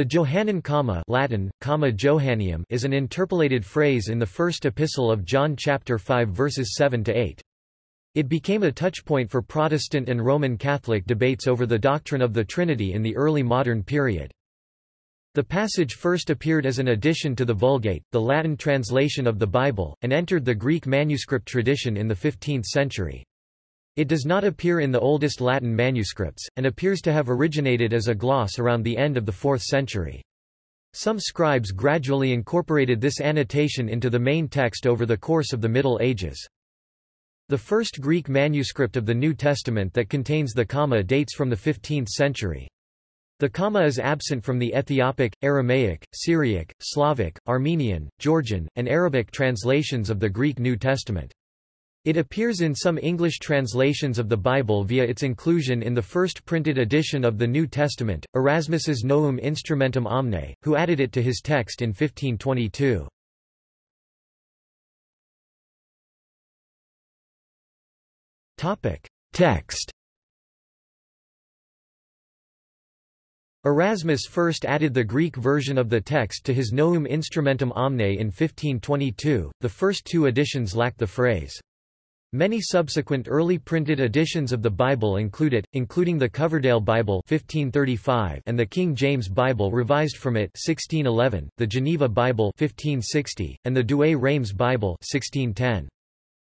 The Johannine comma Latin, comma Johanneum is an interpolated phrase in the first epistle of John chapter 5 verses 7 to 8. It became a touchpoint for Protestant and Roman Catholic debates over the doctrine of the Trinity in the early modern period. The passage first appeared as an addition to the Vulgate, the Latin translation of the Bible, and entered the Greek manuscript tradition in the 15th century. It does not appear in the oldest Latin manuscripts, and appears to have originated as a gloss around the end of the 4th century. Some scribes gradually incorporated this annotation into the main text over the course of the Middle Ages. The first Greek manuscript of the New Testament that contains the comma dates from the 15th century. The comma is absent from the Ethiopic, Aramaic, Syriac, Slavic, Armenian, Georgian, and Arabic translations of the Greek New Testament. It appears in some English translations of the Bible via its inclusion in the first printed edition of the New Testament, Erasmus's Novum Instrumentum Omne, who added it to his text in 1522. Text. Erasmus first added the Greek version of the text to his Novum Instrumentum Omne in 1522, the first two editions lack the phrase Many subsequent early printed editions of the Bible include it, including the Coverdale Bible 1535 and the King James Bible revised from it 1611, the Geneva Bible 1560, and the Douay-Rheims Bible 1610.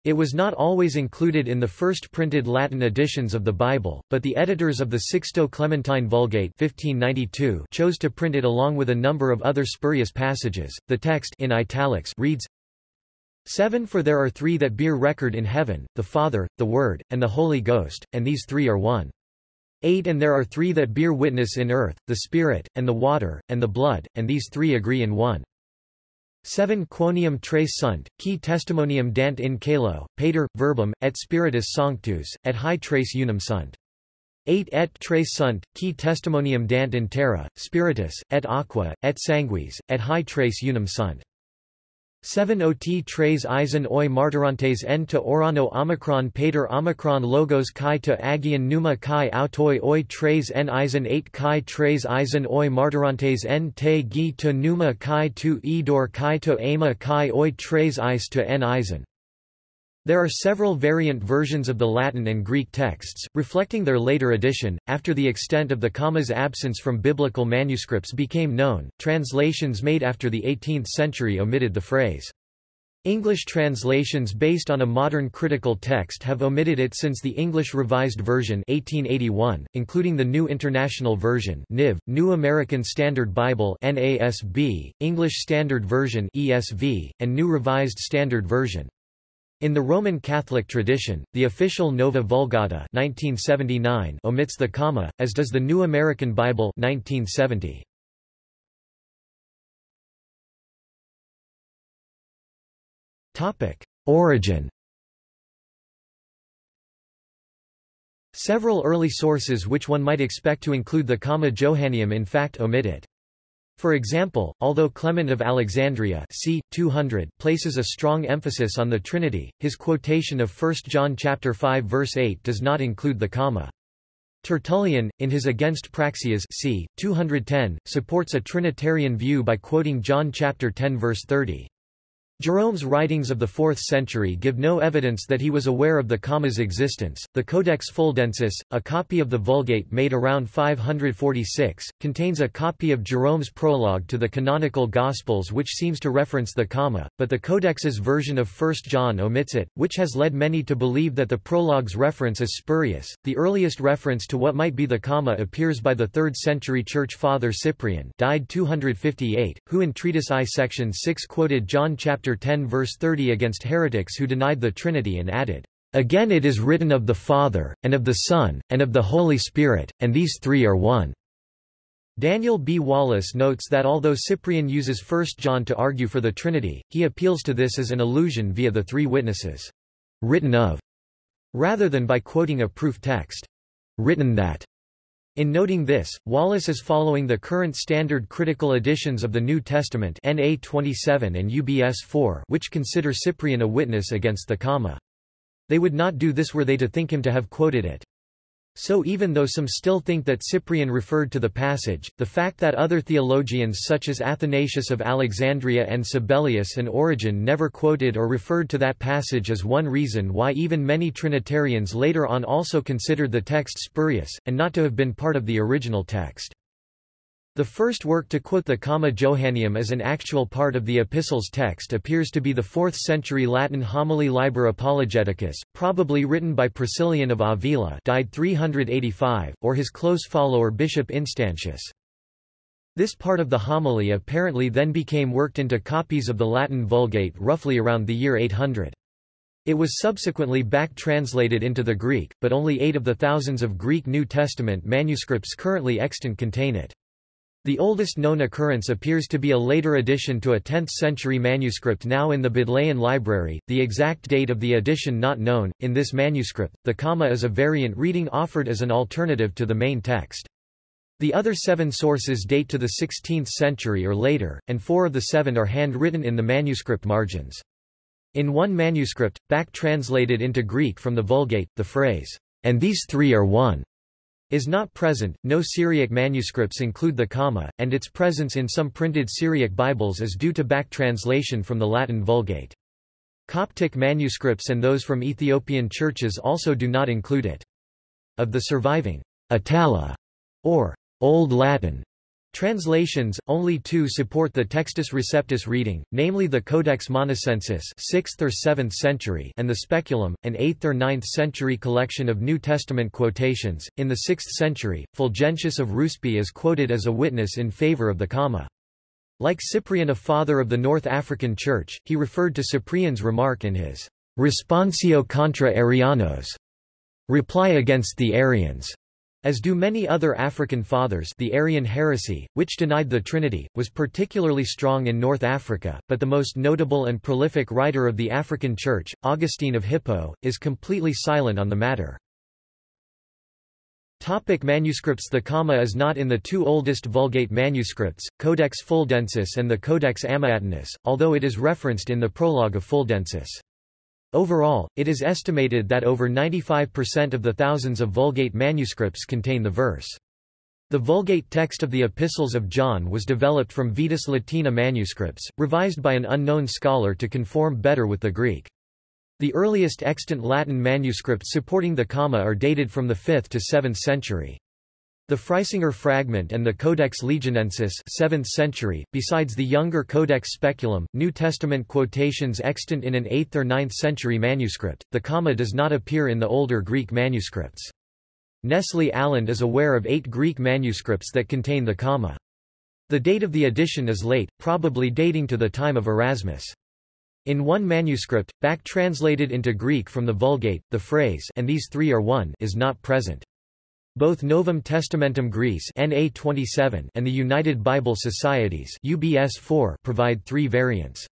It was not always included in the first printed Latin editions of the Bible, but the editors of the Sixto Clementine Vulgate 1592 chose to print it along with a number of other spurious passages. The text in italics reads 7 For there are three that bear record in heaven, the Father, the Word, and the Holy Ghost, and these three are one. 8 And there are three that bear witness in earth, the Spirit, and the water, and the blood, and these three agree in one. 7 Quoniam tres sunt, qui testimonium dant in caelo, pater, verbum, et spiritus sanctus, et hi tres unum sunt. 8 Et tres sunt, qui testimonium dant in terra, spiritus, et aqua, et sanguis, et hi tres unum sunt. 7 ot tres eisen oi martyrantes en to orano omicron pater omicron logos chi to agian numa chi autoi oi tres en eisen 8 chi tres eisen oi martyrantes en te gi to numa chi to edor chi to ama chi oi tres eis to en eisen there are several variant versions of the Latin and Greek texts, reflecting their later addition. After the extent of the comma's absence from biblical manuscripts became known, translations made after the 18th century omitted the phrase. English translations based on a modern critical text have omitted it since the English Revised Version 1881, including the New International Version NIV, New American Standard Bible NASB, English Standard Version ESV, and New Revised Standard Version. In the Roman Catholic tradition, the official Nova Vulgata 1979 omits the comma, as does the New American Bible 1970. Topic: Origin. Several early sources which one might expect to include the comma Johanneum in fact omit it. For example, although Clement of Alexandria c. 200 places a strong emphasis on the Trinity, his quotation of 1 John 5 verse 8 does not include the comma. Tertullian, in his Against Praxeas c. 210, supports a Trinitarian view by quoting John 10 verse 30. Jerome's writings of the 4th century give no evidence that he was aware of the comma's existence. The Codex Fuldensis, a copy of the Vulgate made around 546, contains a copy of Jerome's prologue to the canonical Gospels which seems to reference the comma, but the Codex's version of 1 John omits it, which has led many to believe that the prologue's reference is spurious. The earliest reference to what might be the comma appears by the 3rd century church father Cyprian, died 258, who in Treatise I section 6 quoted John chapter 10 verse 30 against heretics who denied the Trinity and added, Again it is written of the Father, and of the Son, and of the Holy Spirit, and these three are one. Daniel B. Wallace notes that although Cyprian uses 1 John to argue for the Trinity, he appeals to this as an allusion via the three witnesses, written of, rather than by quoting a proof text, written that. In noting this, Wallace is following the current standard critical editions of the New Testament NA 27 and UBS 4 which consider Cyprian a witness against the comma. They would not do this were they to think him to have quoted it. So even though some still think that Cyprian referred to the passage, the fact that other theologians such as Athanasius of Alexandria and Sabellius and Origen never quoted or referred to that passage is one reason why even many Trinitarians later on also considered the text spurious, and not to have been part of the original text. The first work to quote the Comma Johanneum as an actual part of the epistle's text appears to be the 4th-century Latin homily Liber Apologeticus, probably written by Priscillian of Avila died 385, or his close follower Bishop Instantius. This part of the homily apparently then became worked into copies of the Latin Vulgate roughly around the year 800. It was subsequently back-translated into the Greek, but only eight of the thousands of Greek New Testament manuscripts currently extant contain it. The oldest known occurrence appears to be a later addition to a 10th-century manuscript now in the Bodleian Library, the exact date of the edition not known. In this manuscript, the comma is a variant reading offered as an alternative to the main text. The other seven sources date to the 16th century or later, and four of the seven are handwritten in the manuscript margins. In one manuscript, back translated into Greek from the Vulgate, the phrase, and these three are one, is not present. No Syriac manuscripts include the comma, and its presence in some printed Syriac Bibles is due to back translation from the Latin Vulgate. Coptic manuscripts and those from Ethiopian churches also do not include it. Of the surviving Itala or Old Latin Translations, only two support the Textus Receptus reading, namely the Codex Monacensis 6th or 7th century and the Speculum, an 8th or 9th century collection of New Testament quotations. In the 6th century, Fulgentius of Ruspe is quoted as a witness in favor of the comma. Like Cyprian a father of the North African Church, he referred to Cyprian's remark in his Responsio contra Arianos, reply against the Arians. As do many other African fathers the Arian heresy, which denied the Trinity, was particularly strong in North Africa, but the most notable and prolific writer of the African Church, Augustine of Hippo, is completely silent on the matter. Topic manuscripts The comma is not in the two oldest Vulgate manuscripts, Codex Fuldensis and the Codex Amiatinus, although it is referenced in the prologue of Fuldensis. Overall, it is estimated that over 95% of the thousands of Vulgate manuscripts contain the verse. The Vulgate text of the Epistles of John was developed from Vetus Latina manuscripts, revised by an unknown scholar to conform better with the Greek. The earliest extant Latin manuscripts supporting the comma are dated from the 5th to 7th century. The Freisinger fragment and the Codex Legionensis 7th century, besides the younger Codex Speculum, New Testament quotations extant in an 8th or 9th century manuscript, the comma does not appear in the older Greek manuscripts. Nestle Aland is aware of eight Greek manuscripts that contain the comma. The date of the edition is late, probably dating to the time of Erasmus. In one manuscript, back translated into Greek from the Vulgate, the phrase and these three are one is not present. Both Novum Testamentum Graece NA 27 and the United Bible Societies UBS 4 provide three variants.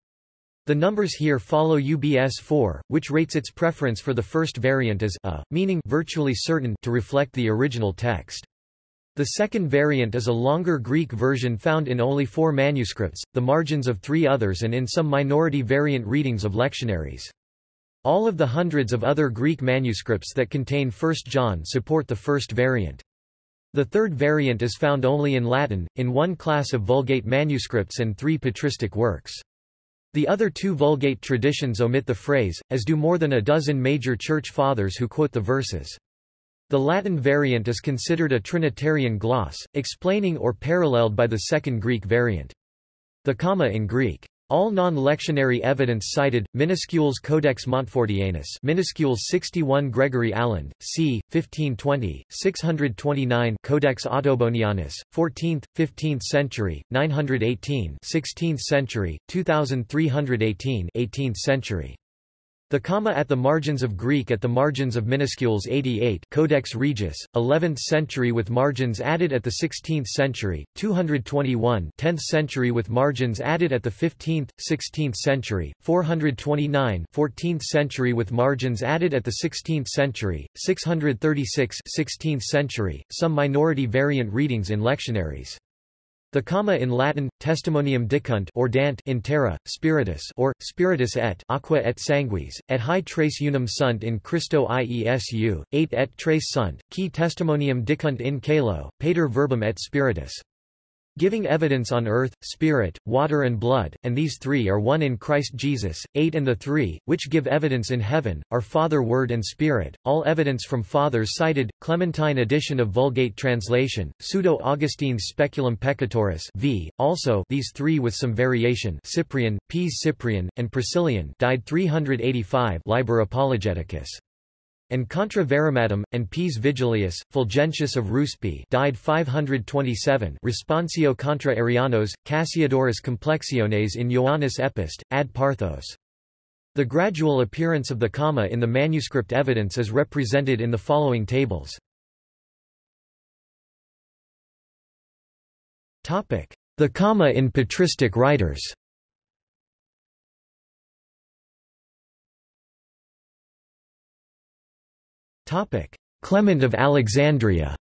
The numbers here follow UBS 4, which rates its preference for the first variant as a, meaning virtually certain to reflect the original text. The second variant is a longer Greek version found in only four manuscripts, the margins of three others and in some minority variant readings of lectionaries. All of the hundreds of other Greek manuscripts that contain 1 John support the first variant. The third variant is found only in Latin, in one class of Vulgate manuscripts and three patristic works. The other two Vulgate traditions omit the phrase, as do more than a dozen major church fathers who quote the verses. The Latin variant is considered a Trinitarian gloss, explaining or paralleled by the second Greek variant. The comma in Greek all non-lectionary evidence cited, Minuscules Codex Montfortianus Minuscules 61 Gregory Aland, c. 1520, 629 Codex Ottobonianus, 14th, 15th century, 918 16th century, 2318 18th century. The comma at the margins of Greek at the margins of minuscules 88 Codex Regius, 11th century with margins added at the 16th century, 221 10th century with margins added at the 15th, 16th century, 429 14th century with margins added at the 16th century, 636 16th century, some minority variant readings in lectionaries. The comma in Latin, testimonium dicunt or dant in terra, spiritus or, spiritus et aqua et sanguis, et hi tres unum sunt in Christo Iesu, 8 et tres sunt, qui testimonium dicunt in caelo, pater verbum et spiritus giving evidence on earth, spirit, water and blood, and these three are one in Christ Jesus, eight and the three, which give evidence in heaven, are Father Word and Spirit, all evidence from Fathers cited, Clementine edition of Vulgate translation, Pseudo-Augustine's Speculum Peccatoris v. also these three with some variation Cyprian, Pies Cyprian, and Priscillian died 385 Liber Apologeticus and Contra Varimadum, and Pies Vigilius, Fulgentius of Ruspe died 527 Responsio contra Arianos, Cassiodorus Complexiones in Ioannis Epist, ad Parthos. The gradual appearance of the comma in the manuscript evidence is represented in the following tables. The comma in patristic writers Clement of Alexandria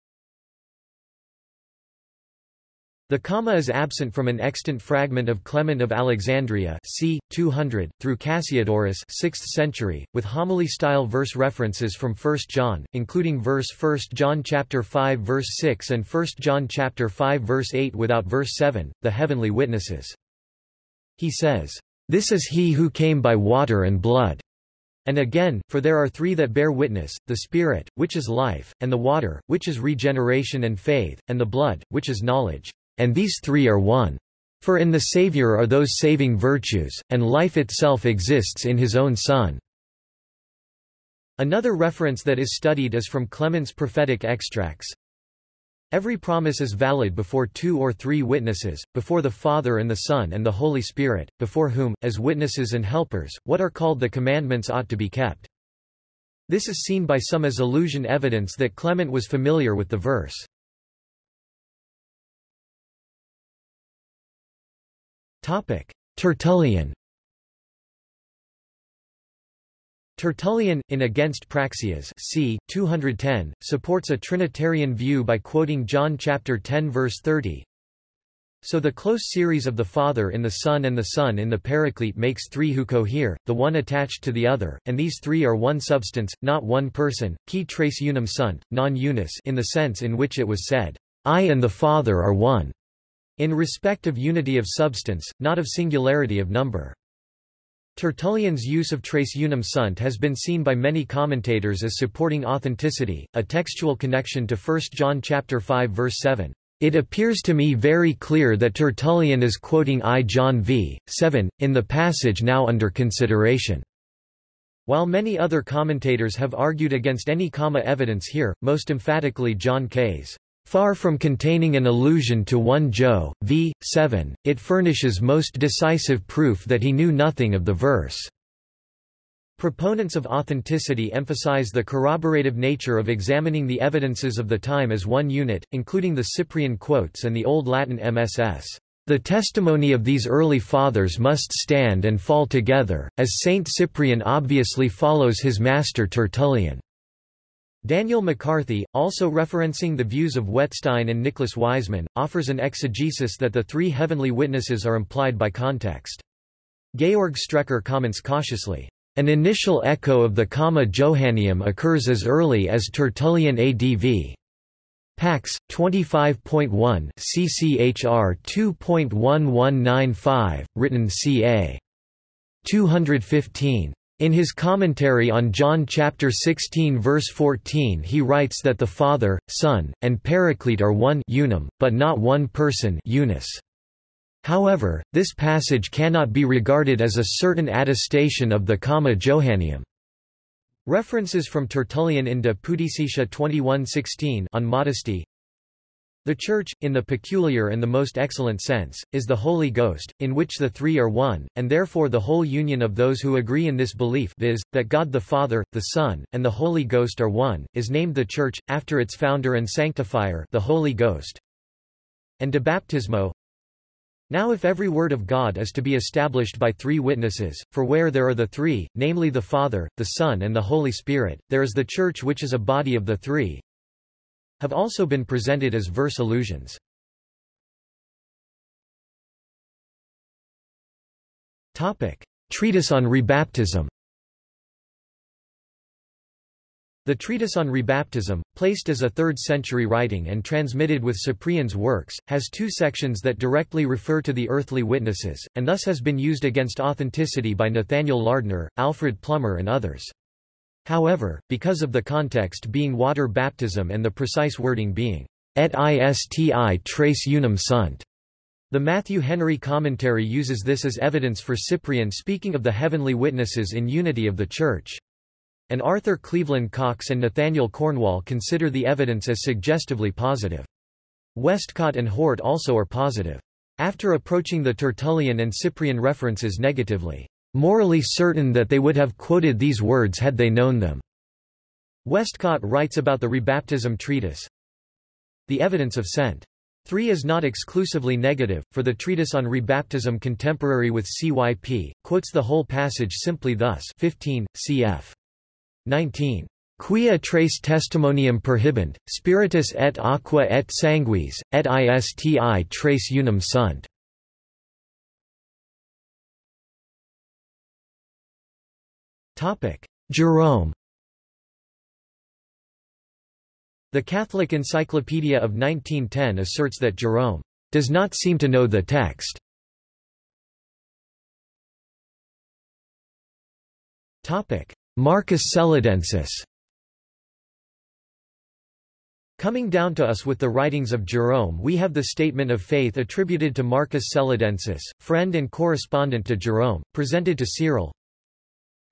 The comma is absent from an extant fragment of Clement of Alexandria c. 200, through Cassiodorus 6th century, with homily-style verse references from 1 John, including verse 1 John chapter 5 verse 6 and 1 John chapter 5 verse 8 without verse 7, the heavenly witnesses. He says, "...this is he who came by water and blood." And again, for there are three that bear witness, the Spirit, which is life, and the water, which is regeneration and faith, and the blood, which is knowledge. And these three are one. For in the Saviour are those saving virtues, and life itself exists in his own Son. Another reference that is studied is from Clement's prophetic extracts. Every promise is valid before two or three witnesses, before the Father and the Son and the Holy Spirit, before whom, as witnesses and helpers, what are called the commandments ought to be kept. This is seen by some as illusion evidence that Clement was familiar with the verse. Tertullian Tertullian, in Against Praxeas c. 210, supports a Trinitarian view by quoting John chapter 10 verse 30. So the close series of the Father in the Son and the Son in the Paraclete makes three who cohere, the one attached to the other, and these three are one substance, not one person, qui tres unum sunt, non unus in the sense in which it was said, I and the Father are one, in respect of unity of substance, not of singularity of number. Tertullian's use of tres unum sunt has been seen by many commentators as supporting authenticity, a textual connection to 1 John chapter 5 verse 7. It appears to me very clear that Tertullian is quoting I John v. 7, in the passage now under consideration. While many other commentators have argued against any comma evidence here, most emphatically John Kays. Far from containing an allusion to 1 Jo. v. 7, it furnishes most decisive proof that he knew nothing of the verse. Proponents of authenticity emphasize the corroborative nature of examining the evidences of the time as one unit, including the Cyprian quotes and the Old Latin MSS. The testimony of these early fathers must stand and fall together, as Saint Cyprian obviously follows his master Tertullian. Daniel McCarthy, also referencing the views of Wettstein and Nicholas Wiseman, offers an exegesis that the three heavenly witnesses are implied by context. Georg Strecker comments cautiously, "...an initial echo of the comma Johanneum occurs as early as Tertullian ADV." Pax 25.1 CCHR 2.1195 written ca 215 in his commentary on John chapter 16 verse 14 he writes that the Father, Son, and Paraclete are one unum, but not one person unus. However, this passage cannot be regarded as a certain attestation of the comma Johanneum. References from Tertullian in De Pudicitia 21:16 on modesty the Church, in the peculiar and the most excellent sense, is the Holy Ghost, in which the three are one, and therefore the whole union of those who agree in this belief viz., that God the Father, the Son, and the Holy Ghost are one, is named the Church, after its founder and sanctifier the Holy Ghost. And de baptismo Now if every word of God is to be established by three witnesses, for where there are the three, namely the Father, the Son and the Holy Spirit, there is the Church which is a body of the three, have also been presented as verse allusions. Topic: Treatise on Rebaptism. The treatise on rebaptism, placed as a 3rd century writing and transmitted with Cyprian's works, has two sections that directly refer to the earthly witnesses, and thus has been used against authenticity by Nathaniel Lardner, Alfred Plummer and others. However, because of the context being water baptism and the precise wording being, et isti trace unum sunt, the Matthew Henry commentary uses this as evidence for Cyprian speaking of the heavenly witnesses in unity of the Church. And Arthur Cleveland Coxe and Nathaniel Cornwall consider the evidence as suggestively positive. Westcott and Hort also are positive. After approaching the Tertullian and Cyprian references negatively, morally certain that they would have quoted these words had they known them. Westcott writes about the rebaptism treatise. The evidence of Cent. 3 is not exclusively negative, for the treatise on rebaptism contemporary with CYP, quotes the whole passage simply thus 15, cf. 19. Quia tres testimonium perhibent, spiritus et aqua et sanguis, et isti tres unum sunt. Jerome The Catholic Encyclopedia of 1910 asserts that Jerome does not seem to know the text. Topic: Marcus Celedensis Coming down to us with the writings of Jerome we have the statement of faith attributed to Marcus Celedensis, friend and correspondent to Jerome, presented to Cyril.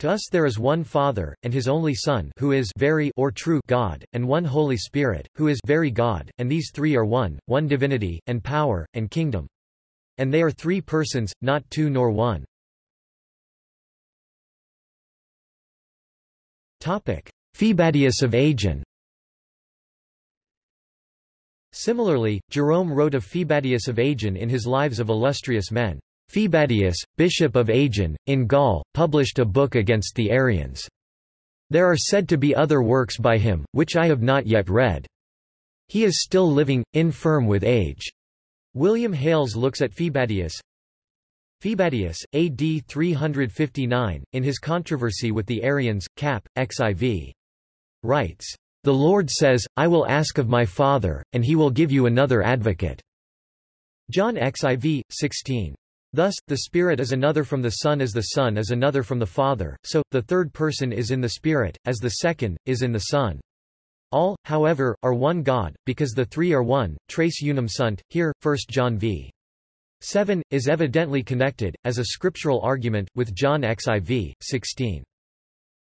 To us there is one Father, and his only Son who is very or true God, and one Holy Spirit, who is very God, and these three are one, one divinity, and power, and kingdom. And they are three persons, not two nor one. Phoebadius of Agen Similarly, Jerome wrote of Phoebadius of Agen in his Lives of Illustrious Men. Phoebadius, bishop of Agen, in Gaul, published a book against the Arians. There are said to be other works by him, which I have not yet read. He is still living, infirm with age. William Hales looks at Phoebadius, Phoebadius, AD 359, in his controversy with the Arians, Cap. XIV. Writes, The Lord says, I will ask of my Father, and he will give you another advocate. John XIV, 16. Thus, the Spirit is another from the Son as the Son is another from the Father, so, the third person is in the Spirit, as the second, is in the Son. All, however, are one God, because the three are one, tres unum sunt, here, 1 John v. 7, is evidently connected, as a scriptural argument, with John xiv. 16.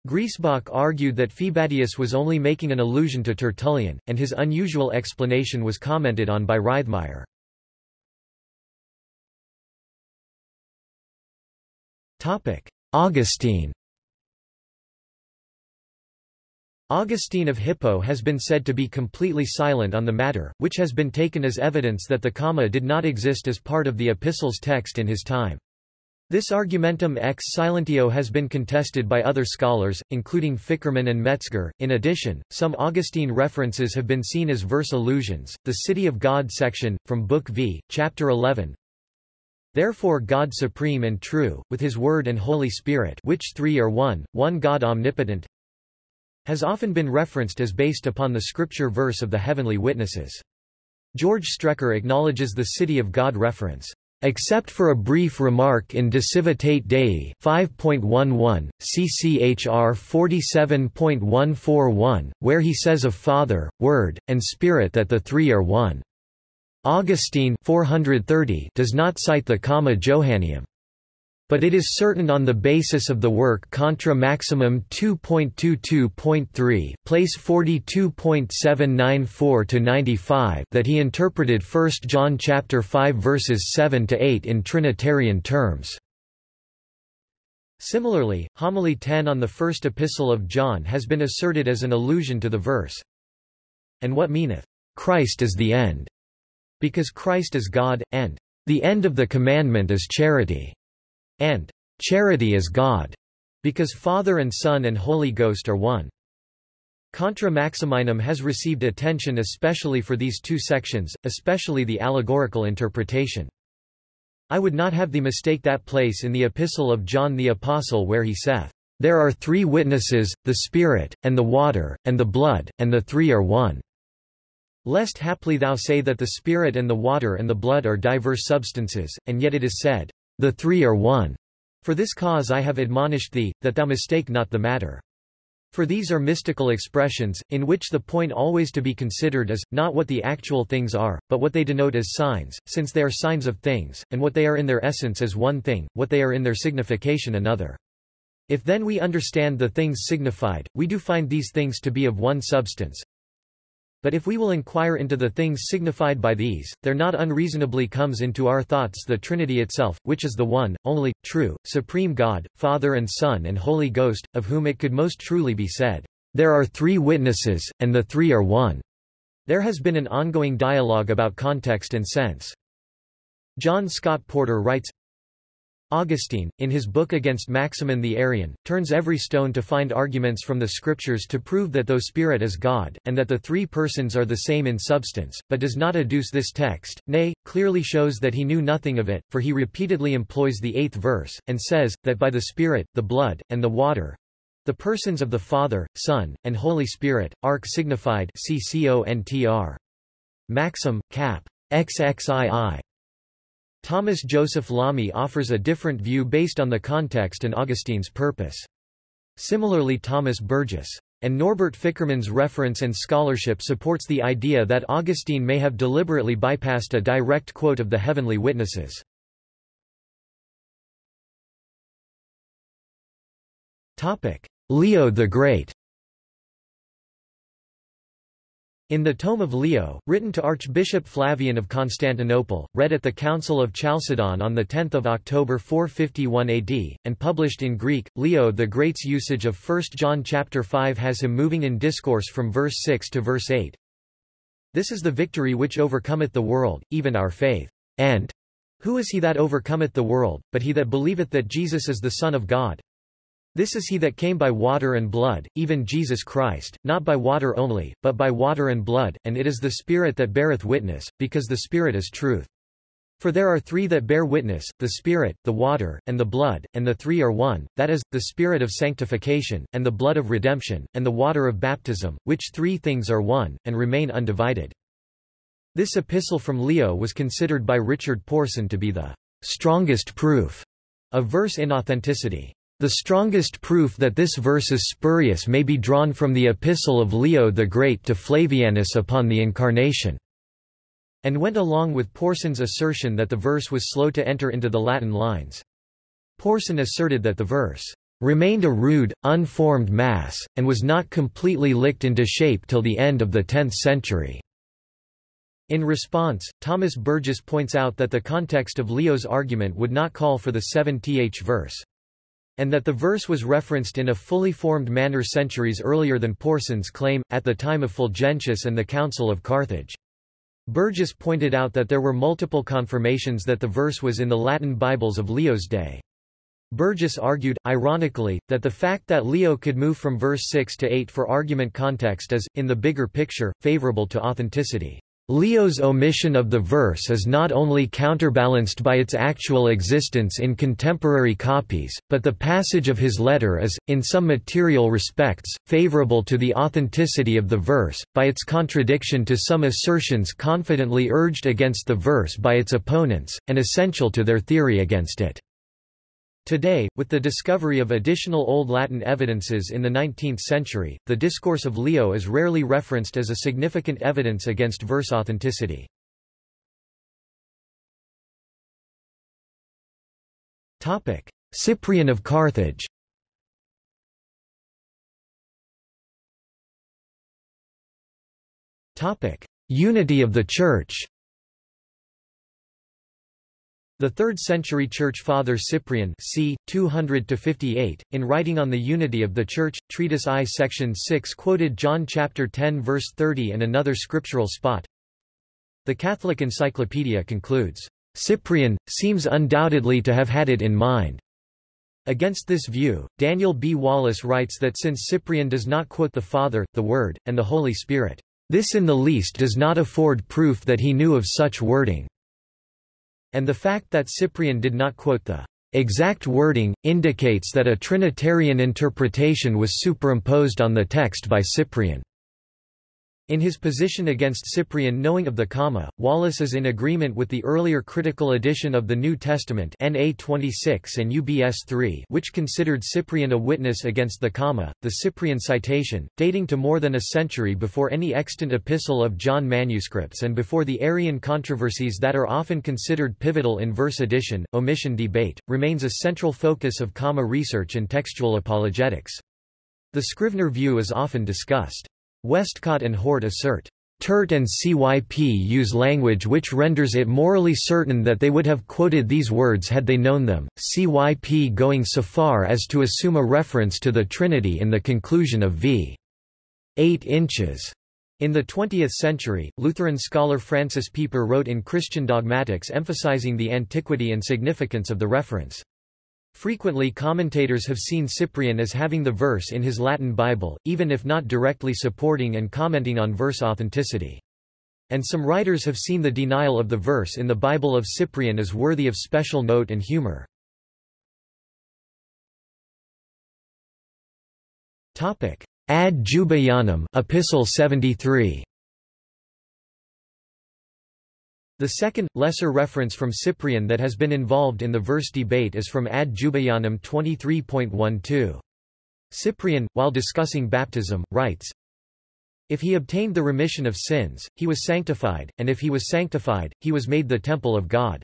Griesbach argued that Phoebadius was only making an allusion to Tertullian, and his unusual explanation was commented on by Reithmeyer. Augustine Augustine of Hippo has been said to be completely silent on the matter, which has been taken as evidence that the comma did not exist as part of the epistle's text in his time. This argumentum ex silentio has been contested by other scholars, including Fickermann and Metzger. In addition, some Augustine references have been seen as verse allusions. The City of God section, from Book V, Chapter 11. Therefore God supreme and true, with his Word and Holy Spirit which three are one, one God omnipotent, has often been referenced as based upon the scripture verse of the heavenly witnesses. George Strecker acknowledges the City of God reference. Except for a brief remark in De Civitate Dei 5.11, CCHR 47.141, where he says of Father, Word, and Spirit that the three are one. Augustine 430 does not cite the comma Johanneum. But it is certain on the basis of the work Contra Maximinum 2.22.3 place 42.794-95 that he interpreted 1 John chapter 5 verses 7 to 8 in trinitarian terms. Similarly, Homily 10 on the first epistle of John has been asserted as an allusion to the verse. And what meaneth, Christ is the end? Because Christ is God, and the end of the commandment is charity and charity is God, because Father and Son and Holy Ghost are one. Contra Maximinum has received attention especially for these two sections, especially the allegorical interpretation. I would not have thee mistake that place in the Epistle of John the Apostle where he saith, There are three witnesses, the Spirit, and the water, and the blood, and the three are one. Lest haply thou say that the Spirit and the water and the blood are diverse substances, and yet it is said, The three are one. For this cause I have admonished thee, that thou mistake not the matter. For these are mystical expressions, in which the point always to be considered is, not what the actual things are, but what they denote as signs, since they are signs of things, and what they are in their essence is one thing, what they are in their signification another. If then we understand the things signified, we do find these things to be of one substance, but if we will inquire into the things signified by these, there not unreasonably comes into our thoughts the Trinity itself, which is the one, only, true, supreme God, Father and Son and Holy Ghost, of whom it could most truly be said, There are three witnesses, and the three are one. There has been an ongoing dialogue about context and sense. John Scott Porter writes, Augustine, in his book against Maximin the Arian, turns every stone to find arguments from the scriptures to prove that though Spirit is God, and that the three persons are the same in substance, but does not adduce this text, nay, clearly shows that he knew nothing of it, for he repeatedly employs the eighth verse, and says, that by the Spirit, the blood, and the water, the persons of the Father, Son, and Holy Spirit, arc signified CCONTR. Maxim, Cap. XXII. Thomas Joseph Lamy offers a different view based on the context and Augustine's purpose. Similarly Thomas Burgess and Norbert Fickermann's reference and scholarship supports the idea that Augustine may have deliberately bypassed a direct quote of the heavenly witnesses. Leo the Great In the Tome of Leo, written to Archbishop Flavian of Constantinople, read at the Council of Chalcedon on 10 October 451 AD, and published in Greek, Leo the Great's usage of 1 John chapter 5 has him moving in discourse from verse 6 to verse 8. This is the victory which overcometh the world, even our faith. And who is he that overcometh the world, but he that believeth that Jesus is the Son of God? This is he that came by water and blood, even Jesus Christ, not by water only, but by water and blood, and it is the Spirit that beareth witness, because the Spirit is truth. For there are three that bear witness, the Spirit, the water, and the blood, and the three are one, that is, the Spirit of sanctification, and the blood of redemption, and the water of baptism, which three things are one, and remain undivided. This epistle from Leo was considered by Richard Porson to be the strongest proof of verse inauthenticity. The strongest proof that this verse is spurious may be drawn from the epistle of Leo the Great to Flavianus upon the Incarnation, and went along with Porson's assertion that the verse was slow to enter into the Latin lines. Porson asserted that the verse remained a rude, unformed mass, and was not completely licked into shape till the end of the 10th century. In response, Thomas Burgess points out that the context of Leo's argument would not call for the 7th verse and that the verse was referenced in a fully formed manner centuries earlier than Porson's claim, at the time of Fulgentius and the Council of Carthage. Burgess pointed out that there were multiple confirmations that the verse was in the Latin Bibles of Leo's day. Burgess argued, ironically, that the fact that Leo could move from verse 6 to 8 for argument context is, in the bigger picture, favorable to authenticity. Leo's omission of the verse is not only counterbalanced by its actual existence in contemporary copies, but the passage of his letter is, in some material respects, favorable to the authenticity of the verse, by its contradiction to some assertions confidently urged against the verse by its opponents, and essential to their theory against it. Today, with the discovery of additional Old Latin evidences in the 19th century, the Discourse of Leo is rarely referenced as a significant evidence against verse authenticity. Cyprian of Carthage Unity of the Church the 3rd-century Church Father Cyprian c. 200-58, in writing on the unity of the Church, Treatise I section 6 quoted John chapter 10 verse 30 and another scriptural spot. The Catholic Encyclopedia concludes, "...Cyprian, seems undoubtedly to have had it in mind." Against this view, Daniel B. Wallace writes that since Cyprian does not quote the Father, the Word, and the Holy Spirit, this in the least does not afford proof that he knew of such wording. And the fact that Cyprian did not quote the exact wording, indicates that a Trinitarian interpretation was superimposed on the text by Cyprian. In his position against Cyprian knowing of the comma, Wallace is in agreement with the earlier critical edition of the New Testament NA 26 and UBS 3 which considered Cyprian a witness against the comma. The Cyprian citation, dating to more than a century before any extant epistle of John manuscripts and before the Arian controversies that are often considered pivotal in verse addition, omission debate, remains a central focus of comma research and textual apologetics. The Scrivener view is often discussed. Westcott and Hort assert, Turt and CYP use language which renders it morally certain that they would have quoted these words had they known them, CYP going so far as to assume a reference to the Trinity in the conclusion of v. 8 inches. In the 20th century, Lutheran scholar Francis Pieper wrote in Christian Dogmatics emphasizing the antiquity and significance of the reference. Frequently commentators have seen Cyprian as having the verse in his Latin Bible, even if not directly supporting and commenting on verse authenticity. And some writers have seen the denial of the verse in the Bible of Cyprian as worthy of special note and humor. Ad Jubaianum Epistle 73 The second, lesser reference from Cyprian that has been involved in the verse debate is from Ad Jubaianum 23.12. Cyprian, while discussing baptism, writes, If he obtained the remission of sins, he was sanctified, and if he was sanctified, he was made the temple of God.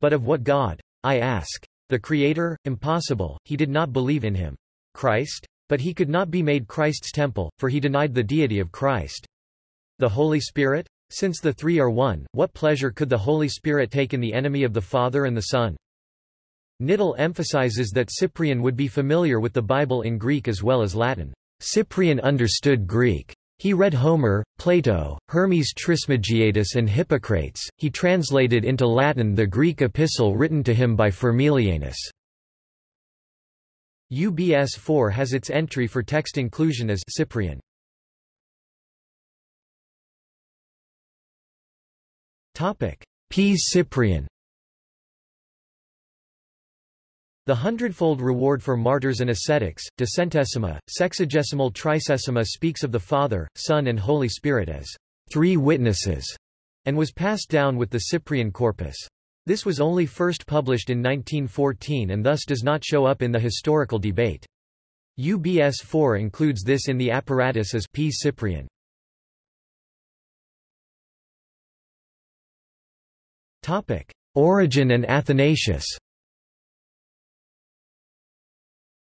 But of what God? I ask. The Creator? Impossible, he did not believe in him. Christ? But he could not be made Christ's temple, for he denied the deity of Christ. The Holy Spirit? Since the three are one, what pleasure could the Holy Spirit take in the enemy of the Father and the Son? Knittel emphasizes that Cyprian would be familiar with the Bible in Greek as well as Latin. Cyprian understood Greek. He read Homer, Plato, Hermes Trismegistus and Hippocrates. He translated into Latin the Greek epistle written to him by Firmilianus. UBS 4 has its entry for text inclusion as Cyprian. P. Cyprian The hundredfold reward for martyrs and ascetics, decentesima, sexagesimal tricesima speaks of the Father, Son and Holy Spirit as three witnesses, and was passed down with the Cyprian corpus. This was only first published in 1914 and thus does not show up in the historical debate. UBS 4 includes this in the apparatus as P. Cyprian. Origen and Athanasius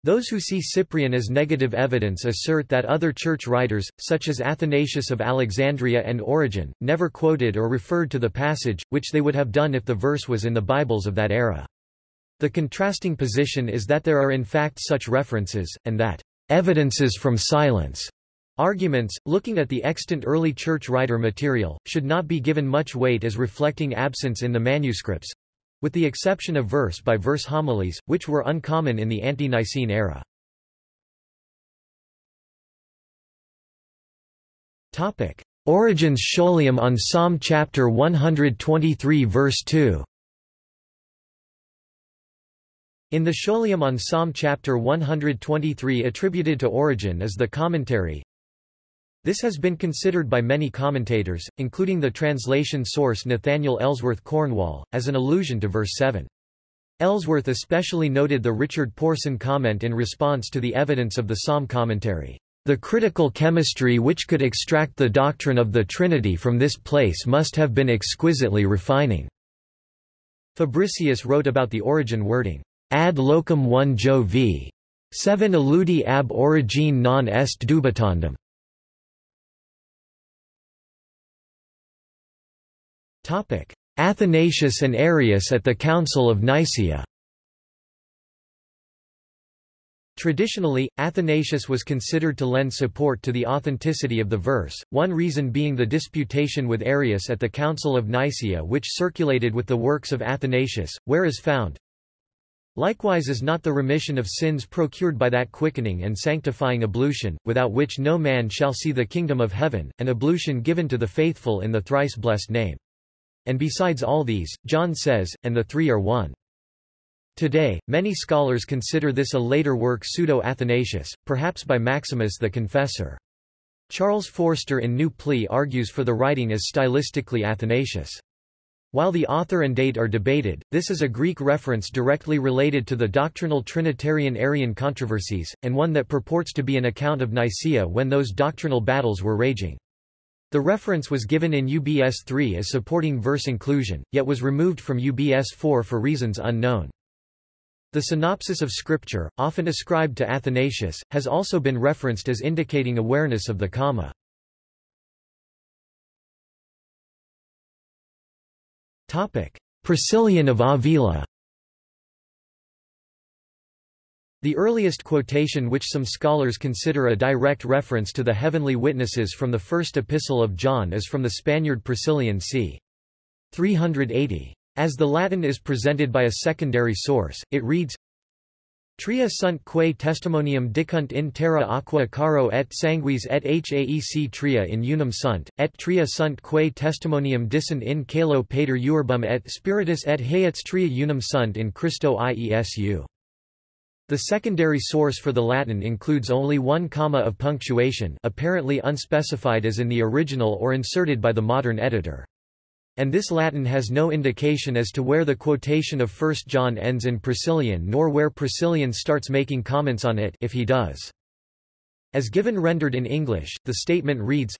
Those who see Cyprian as negative evidence assert that other church writers, such as Athanasius of Alexandria and Origen, never quoted or referred to the passage, which they would have done if the verse was in the Bibles of that era. The contrasting position is that there are in fact such references, and that evidences from silence Arguments, looking at the extant early church writer material, should not be given much weight as reflecting absence in the manuscripts, with the exception of verse-by-verse -verse homilies, which were uncommon in the ante-Nicene era. Origen's Scholium on Psalm chapter 123 verse 2 In the Scholium on Psalm chapter 123 attributed to Origen is the commentary, this has been considered by many commentators, including the translation source Nathaniel Ellsworth Cornwall, as an allusion to verse 7. Ellsworth especially noted the Richard Porson comment in response to the evidence of the Psalm commentary. The critical chemistry which could extract the doctrine of the Trinity from this place must have been exquisitely refining. Fabricius wrote about the Origen wording, ad locum 1 Jo v. 7 illudi ab origine non est dubitandum. Athanasius and Arius at the Council of Nicaea. Traditionally, Athanasius was considered to lend support to the authenticity of the verse, one reason being the disputation with Arius at the Council of Nicaea which circulated with the works of Athanasius, where is found, Likewise is not the remission of sins procured by that quickening and sanctifying ablution, without which no man shall see the kingdom of heaven, an ablution given to the faithful in the thrice blessed name. And besides all these, John says, and the three are one. Today, many scholars consider this a later work pseudo-Athanasius, perhaps by Maximus the Confessor. Charles Forster in New Plea argues for the writing as stylistically Athanasius. While the author and date are debated, this is a Greek reference directly related to the doctrinal Trinitarian-Arian controversies, and one that purports to be an account of Nicaea when those doctrinal battles were raging. The reference was given in UBS 3 as supporting verse inclusion, yet was removed from UBS 4 for reasons unknown. The synopsis of Scripture, often ascribed to Athanasius, has also been referenced as indicating awareness of the comma. Priscillian of Avila The earliest quotation which some scholars consider a direct reference to the heavenly witnesses from the first epistle of John is from the Spaniard Priscillian c. 380. As the Latin is presented by a secondary source, it reads, Tria sunt quae testimonium dicunt in terra aqua caro et sanguis et haec tria in unum sunt, et tria sunt quae testimonium dissent in caelo pater uerbum et spiritus et haec tria unum sunt in Christo Iesu. The secondary source for the Latin includes only one comma of punctuation apparently unspecified as in the original or inserted by the modern editor and this Latin has no indication as to where the quotation of 1 John ends in Priscillian nor where Priscillian starts making comments on it if he does. As given rendered in English, the statement reads,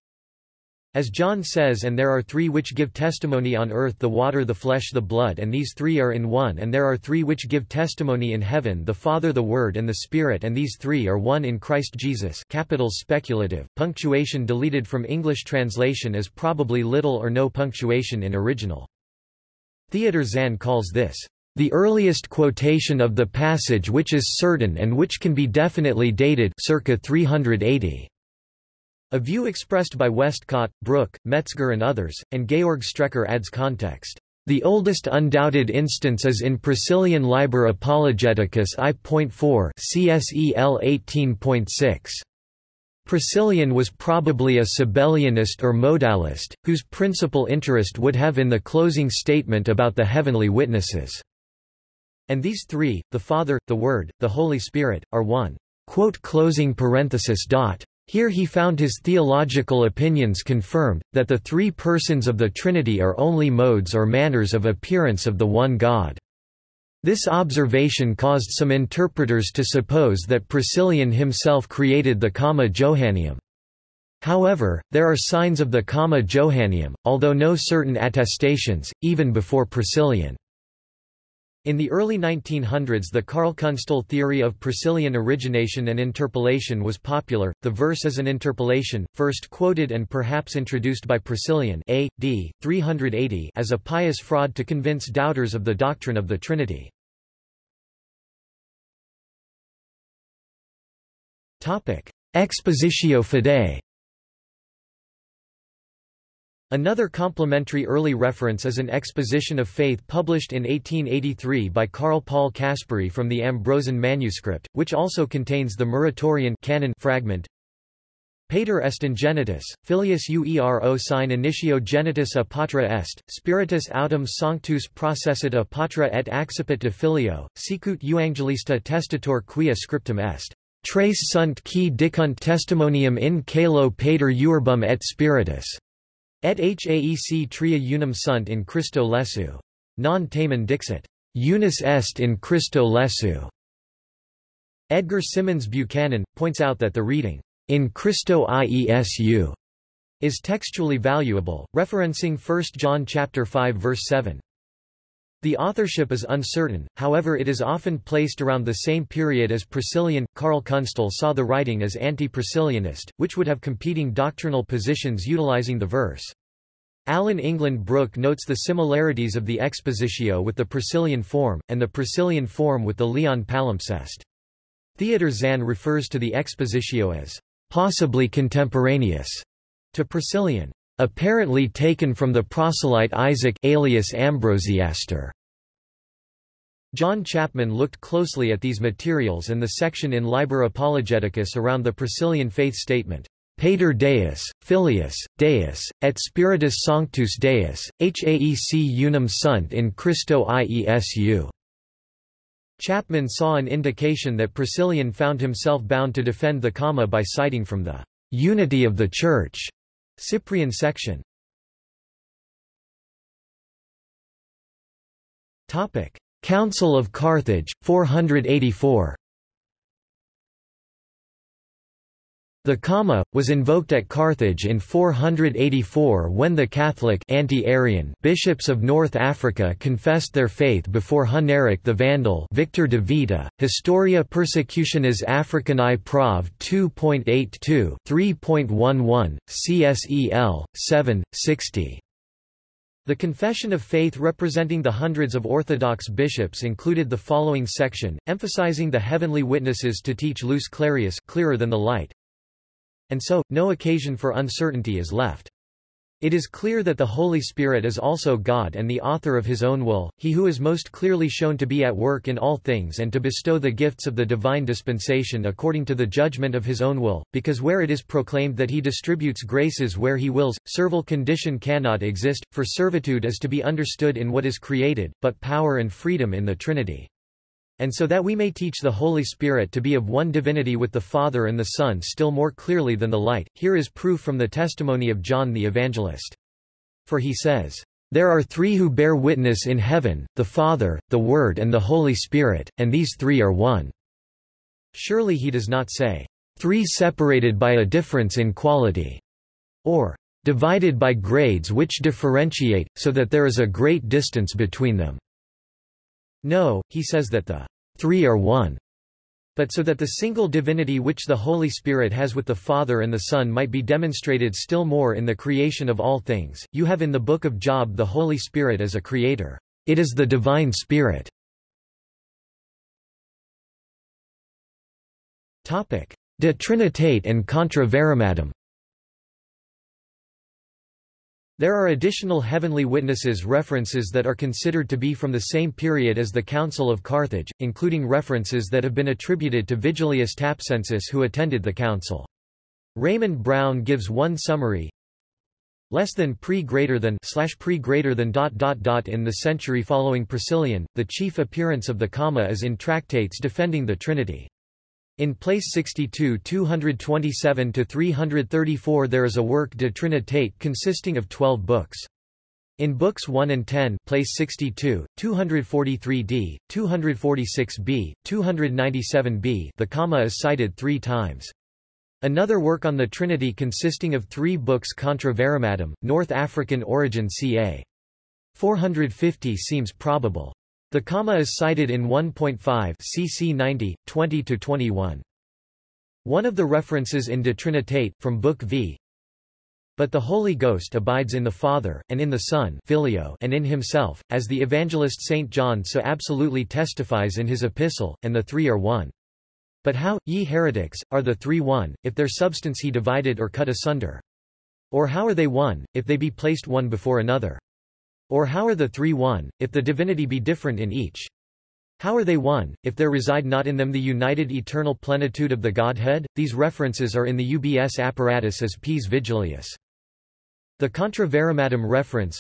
as John says and there are three which give testimony on earth the water the flesh the blood and these three are in one and there are three which give testimony in heaven the Father the Word and the Spirit and these three are one in Christ Jesus capitals speculative, punctuation deleted from English translation as probably little or no punctuation in original. Theodor Zahn calls this the earliest quotation of the passage which is certain and which can be definitely dated circa 380. A view expressed by Westcott, Brooke, Metzger and others, and Georg Strecker adds context. The oldest undoubted instance is in Priscillian Liber Apologeticus I.4 CSEL 18.6. Priscillian was probably a Sabellianist or modalist, whose principal interest would have in the closing statement about the heavenly witnesses. And these three, the Father, the Word, the Holy Spirit, are one. Quote closing parenthesis dot. Here he found his theological opinions confirmed, that the three persons of the Trinity are only modes or manners of appearance of the one God. This observation caused some interpreters to suppose that Priscillian himself created the comma Johanneum. However, there are signs of the comma Johanneum, although no certain attestations, even before Priscillian. In the early 1900s the Karl Künstle theory of Priscillian origination and interpolation was popular. The verse is an interpolation, first quoted and perhaps introduced by Priscillian A. D. 380 as a pious fraud to convince doubters of the doctrine of the Trinity. Expositio Fidei Another complementary early reference is an exposition of faith published in 1883 by Carl Paul Caspary from the Ambrosian manuscript, which also contains the Muratorian canon fragment. Pater est in genitus, filius uero sine initio genitus a patra est, spiritus autem sanctus processit a patra et accipit de filio, sicut euangelista testator quia scriptum est. Tres sunt qui dicunt testimonium in caelo pater uerbum et spiritus. Et haec tria unum sunt in Christo Iesu. Non tamen dixit. Unus est in Christo Iesu. Edgar Simmons Buchanan, points out that the reading, in Christo Iesu, is textually valuable, referencing 1 John chapter 5 verse 7. The authorship is uncertain, however it is often placed around the same period as Priscillian. Karl Künstle saw the writing as anti-Priscillianist, which would have competing doctrinal positions utilizing the verse. Alan England Brooke notes the similarities of the expositio with the Priscillian form, and the Priscillian form with the Leon palimpsest. Theodor Zahn refers to the expositio as possibly contemporaneous to Priscillian apparently taken from the proselyte Isaac alias Ambrosiaster. John Chapman looked closely at these materials and the section in Liber Apologeticus around the Priscillian faith statement. Pater Deus, Filius, Deus, et Spiritus Sanctus Deus, haec unum sunt in Christo Iesu. Chapman saw an indication that Priscillian found himself bound to defend the comma by citing from the unity of the Church Cyprian section. Council of Carthage, 484 The comma, was invoked at Carthage in 484 when the Catholic anti-Arian bishops of North Africa confessed their faith before Huneric the Vandal Victor de Vita, Historia Persecutionis Africanae Prov 2.82 3.11, CSEL, 7, 60. The Confession of Faith representing the hundreds of Orthodox bishops included the following section, emphasizing the heavenly witnesses to teach Lux Clarius clearer than the light, and so, no occasion for uncertainty is left. It is clear that the Holy Spirit is also God and the author of his own will, he who is most clearly shown to be at work in all things and to bestow the gifts of the divine dispensation according to the judgment of his own will, because where it is proclaimed that he distributes graces where he wills, servile condition cannot exist, for servitude is to be understood in what is created, but power and freedom in the Trinity. And so that we may teach the Holy Spirit to be of one divinity with the Father and the Son still more clearly than the light, here is proof from the testimony of John the Evangelist. For he says, There are three who bear witness in heaven, the Father, the Word and the Holy Spirit, and these three are one. Surely he does not say, Three separated by a difference in quality, or divided by grades which differentiate, so that there is a great distance between them. No, he says that the three are one. But so that the single divinity which the Holy Spirit has with the Father and the Son might be demonstrated still more in the creation of all things, you have in the book of Job the Holy Spirit as a creator. It is the divine Spirit. De Trinitate and Contra Varimadum There are additional heavenly witnesses references that are considered to be from the same period as the Council of Carthage, including references that have been attributed to Vigilius Thapsensis who attended the council. Raymond Brown gives one summary less than pre greater than slash pre greater than dot dot dot in the century following Priscillian. The chief appearance of the comma is in tractates defending the Trinity. In place 62 227–334 there is a work de Trinitate consisting of 12 books. In books 1 and 10 place 62, 243d, 246b, 297b the comma is cited three times. Another work on the Trinity consisting of three books Contra Varimadum, North African origin ca. 450 seems probable. The comma is cited in 1.5 cc 90, 20-21. One of the references in De Trinitate, from Book V, but the Holy Ghost abides in the Father, and in the Son filio and in himself, as the evangelist St. John so absolutely testifies in his epistle, and the three are one. But how, ye heretics, are the three one, if their substance he divided or cut asunder? Or how are they one, if they be placed one before another? Or how are the three one, if the divinity be different in each? How are they one, if there reside not in them the united eternal plenitude of the Godhead? These references are in the UBS apparatus as P's Vigilius. The Contra Varimadum reference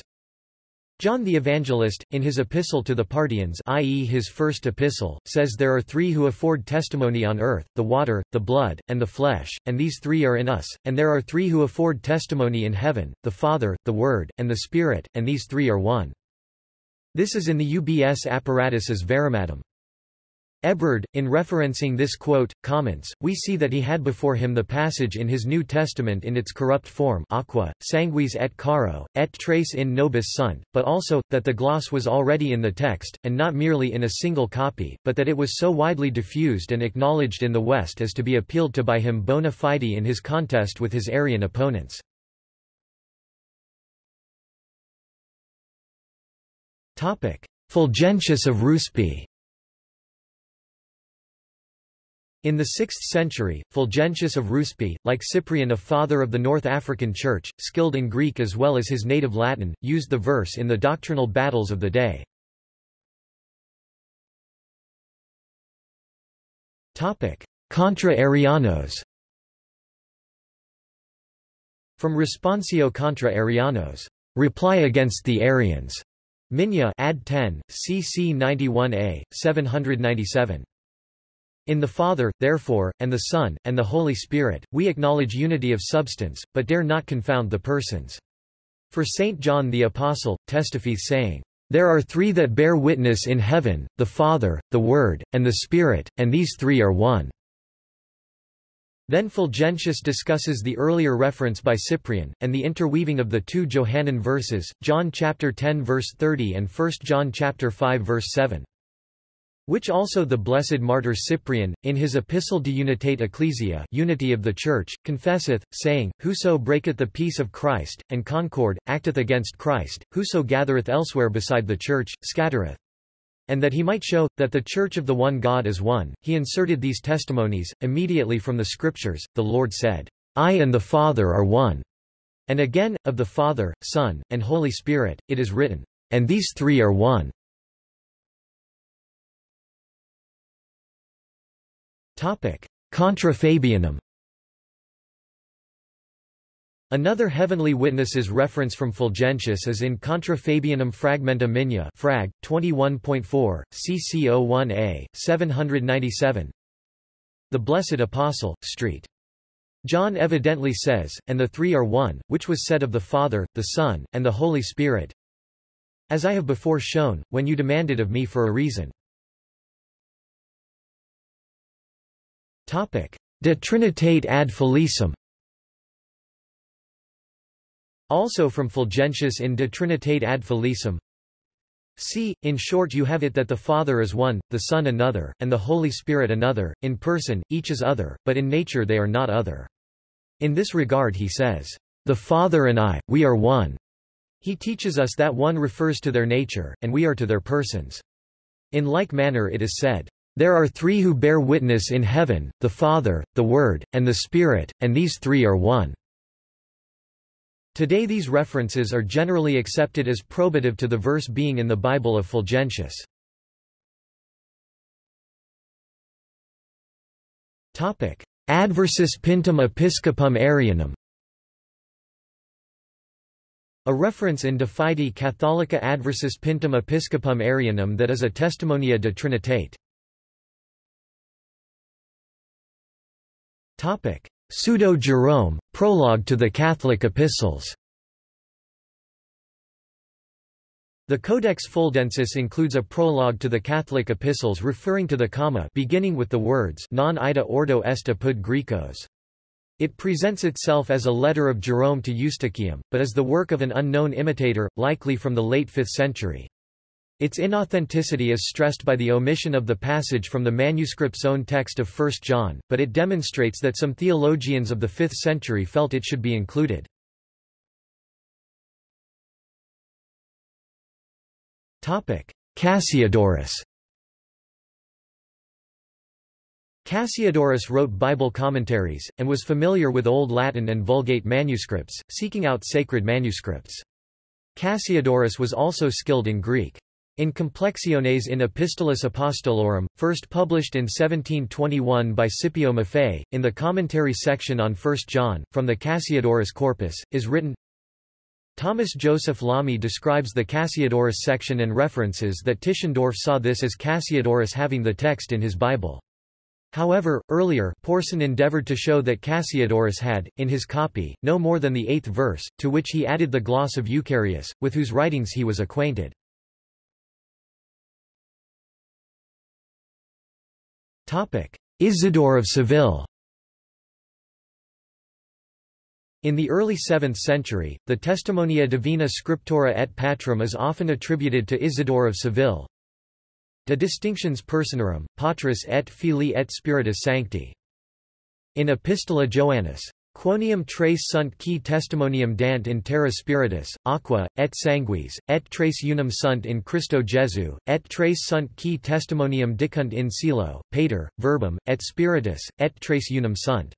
John the Evangelist, in his epistle to the Parthians i.e. his first epistle, says there are three who afford testimony on earth, the water, the blood, and the flesh, and these three are in us, and there are three who afford testimony in heaven, the Father, the Word, and the Spirit, and these three are one. This is in the UBS apparatus as Varimadum. Ebrard, in referencing this quote, comments, we see that he had before him the passage in his New Testament in its corrupt form aqua, sanguis et caro, et tres in nobis sunt, but also, that the gloss was already in the text, and not merely in a single copy, but that it was so widely diffused and acknowledged in the West as to be appealed to by him bona fide in his contest with his Arian opponents. Fulgentius of Ruspe In the 6th century, Fulgentius of Ruspe, like Cyprian a father of the North African Church, skilled in Greek as well as his native Latin, used the verse in the doctrinal battles of the day. Contra Arianos From Responsio contra Arianos, Reply against the Arians, Minya ad 10, cc 91a, 797. In the Father, therefore, and the Son, and the Holy Spirit, we acknowledge unity of substance, but dare not confound the persons. For St. John the Apostle, testifieth saying, There are three that bear witness in heaven, the Father, the Word, and the Spirit, and these three are one. Then Fulgentius discusses the earlier reference by Cyprian, and the interweaving of the two Johannine verses, John chapter 10 verse 30 and 1 John chapter 5 verse 7 which also the blessed martyr Cyprian, in his Epistle de Unitate Ecclesia unity of the Church, confesseth, saying, Whoso breaketh the peace of Christ, and concord, acteth against Christ, whoso gathereth elsewhere beside the Church, scattereth. And that he might show, that the Church of the one God is one, he inserted these testimonies, immediately from the Scriptures, the Lord said, I and the Father are one. And again, of the Father, Son, and Holy Spirit, it is written, And these three are one. Contra Fabianum Another heavenly witness's reference from Fulgentius is in Contra Fabianum Fragmenta Minia Frag. 21.4, CC01a, 797 The Blessed Apostle, St. John evidently says, and the three are one, which was said of the Father, the Son, and the Holy Spirit. As I have before shown, when you demanded of me for a reason. De Trinitate ad Felicem Also from Fulgentius in De Trinitate ad Felicem See, in short you have it that the Father is one, the Son another, and the Holy Spirit another, in person, each is other, but in nature they are not other. In this regard he says, The Father and I, we are one. He teaches us that one refers to their nature, and we are to their persons. In like manner it is said, there are three who bear witness in heaven, the Father, the Word, and the Spirit, and these three are one. Today these references are generally accepted as probative to the verse being in the Bible of Fulgentius. Adversus Pintem Episcopum Arianum a reference in De Fide Catholica Adversus Pintum Episcopum Arianum that is a Testimonia de Trinitate. Pseudo-Jerome, Prologue to the Catholic Epistles The Codex Fuldensis includes a prologue to the Catholic epistles referring to the comma beginning with the words non ida ordo est apud Grecos. It presents itself as a letter of Jerome to Eustochium, but is the work of an unknown imitator, likely from the late 5th century. Its inauthenticity is stressed by the omission of the passage from the manuscript's own text of 1 John, but it demonstrates that some theologians of the 5th century felt it should be included. Cassiodorus Cassiodorus wrote Bible commentaries, and was familiar with Old Latin and Vulgate manuscripts, seeking out sacred manuscripts. Cassiodorus was also skilled in Greek. In Complexiones in Epistolis Apostolorum, first published in 1721 by Scipio Maffei, in the commentary section on 1 John, from the Cassiodorus corpus, is written, Thomas Joseph Lamy describes the Cassiodorus section and references that Tischendorf saw this as Cassiodorus having the text in his Bible. However, earlier, Porson endeavored to show that Cassiodorus had, in his copy, no more than the eighth verse, to which he added the gloss of Eucherius, with whose writings he was acquainted. Isidore of Seville In the early 7th century, the Testimonia Divina Scriptura et Patrum is often attributed to Isidore of Seville. De Distinctions Personarum, Patris et Filii et Spiritus Sancti. In Epistola Joannis. Quoniam tres sunt qui testimonium dant in terra spiritus, aqua, et sanguis, et tres unum sunt in Christo Jesu, et tres sunt qui testimonium dicunt in caelo, pater, verbum, et spiritus, et tres unum sunt.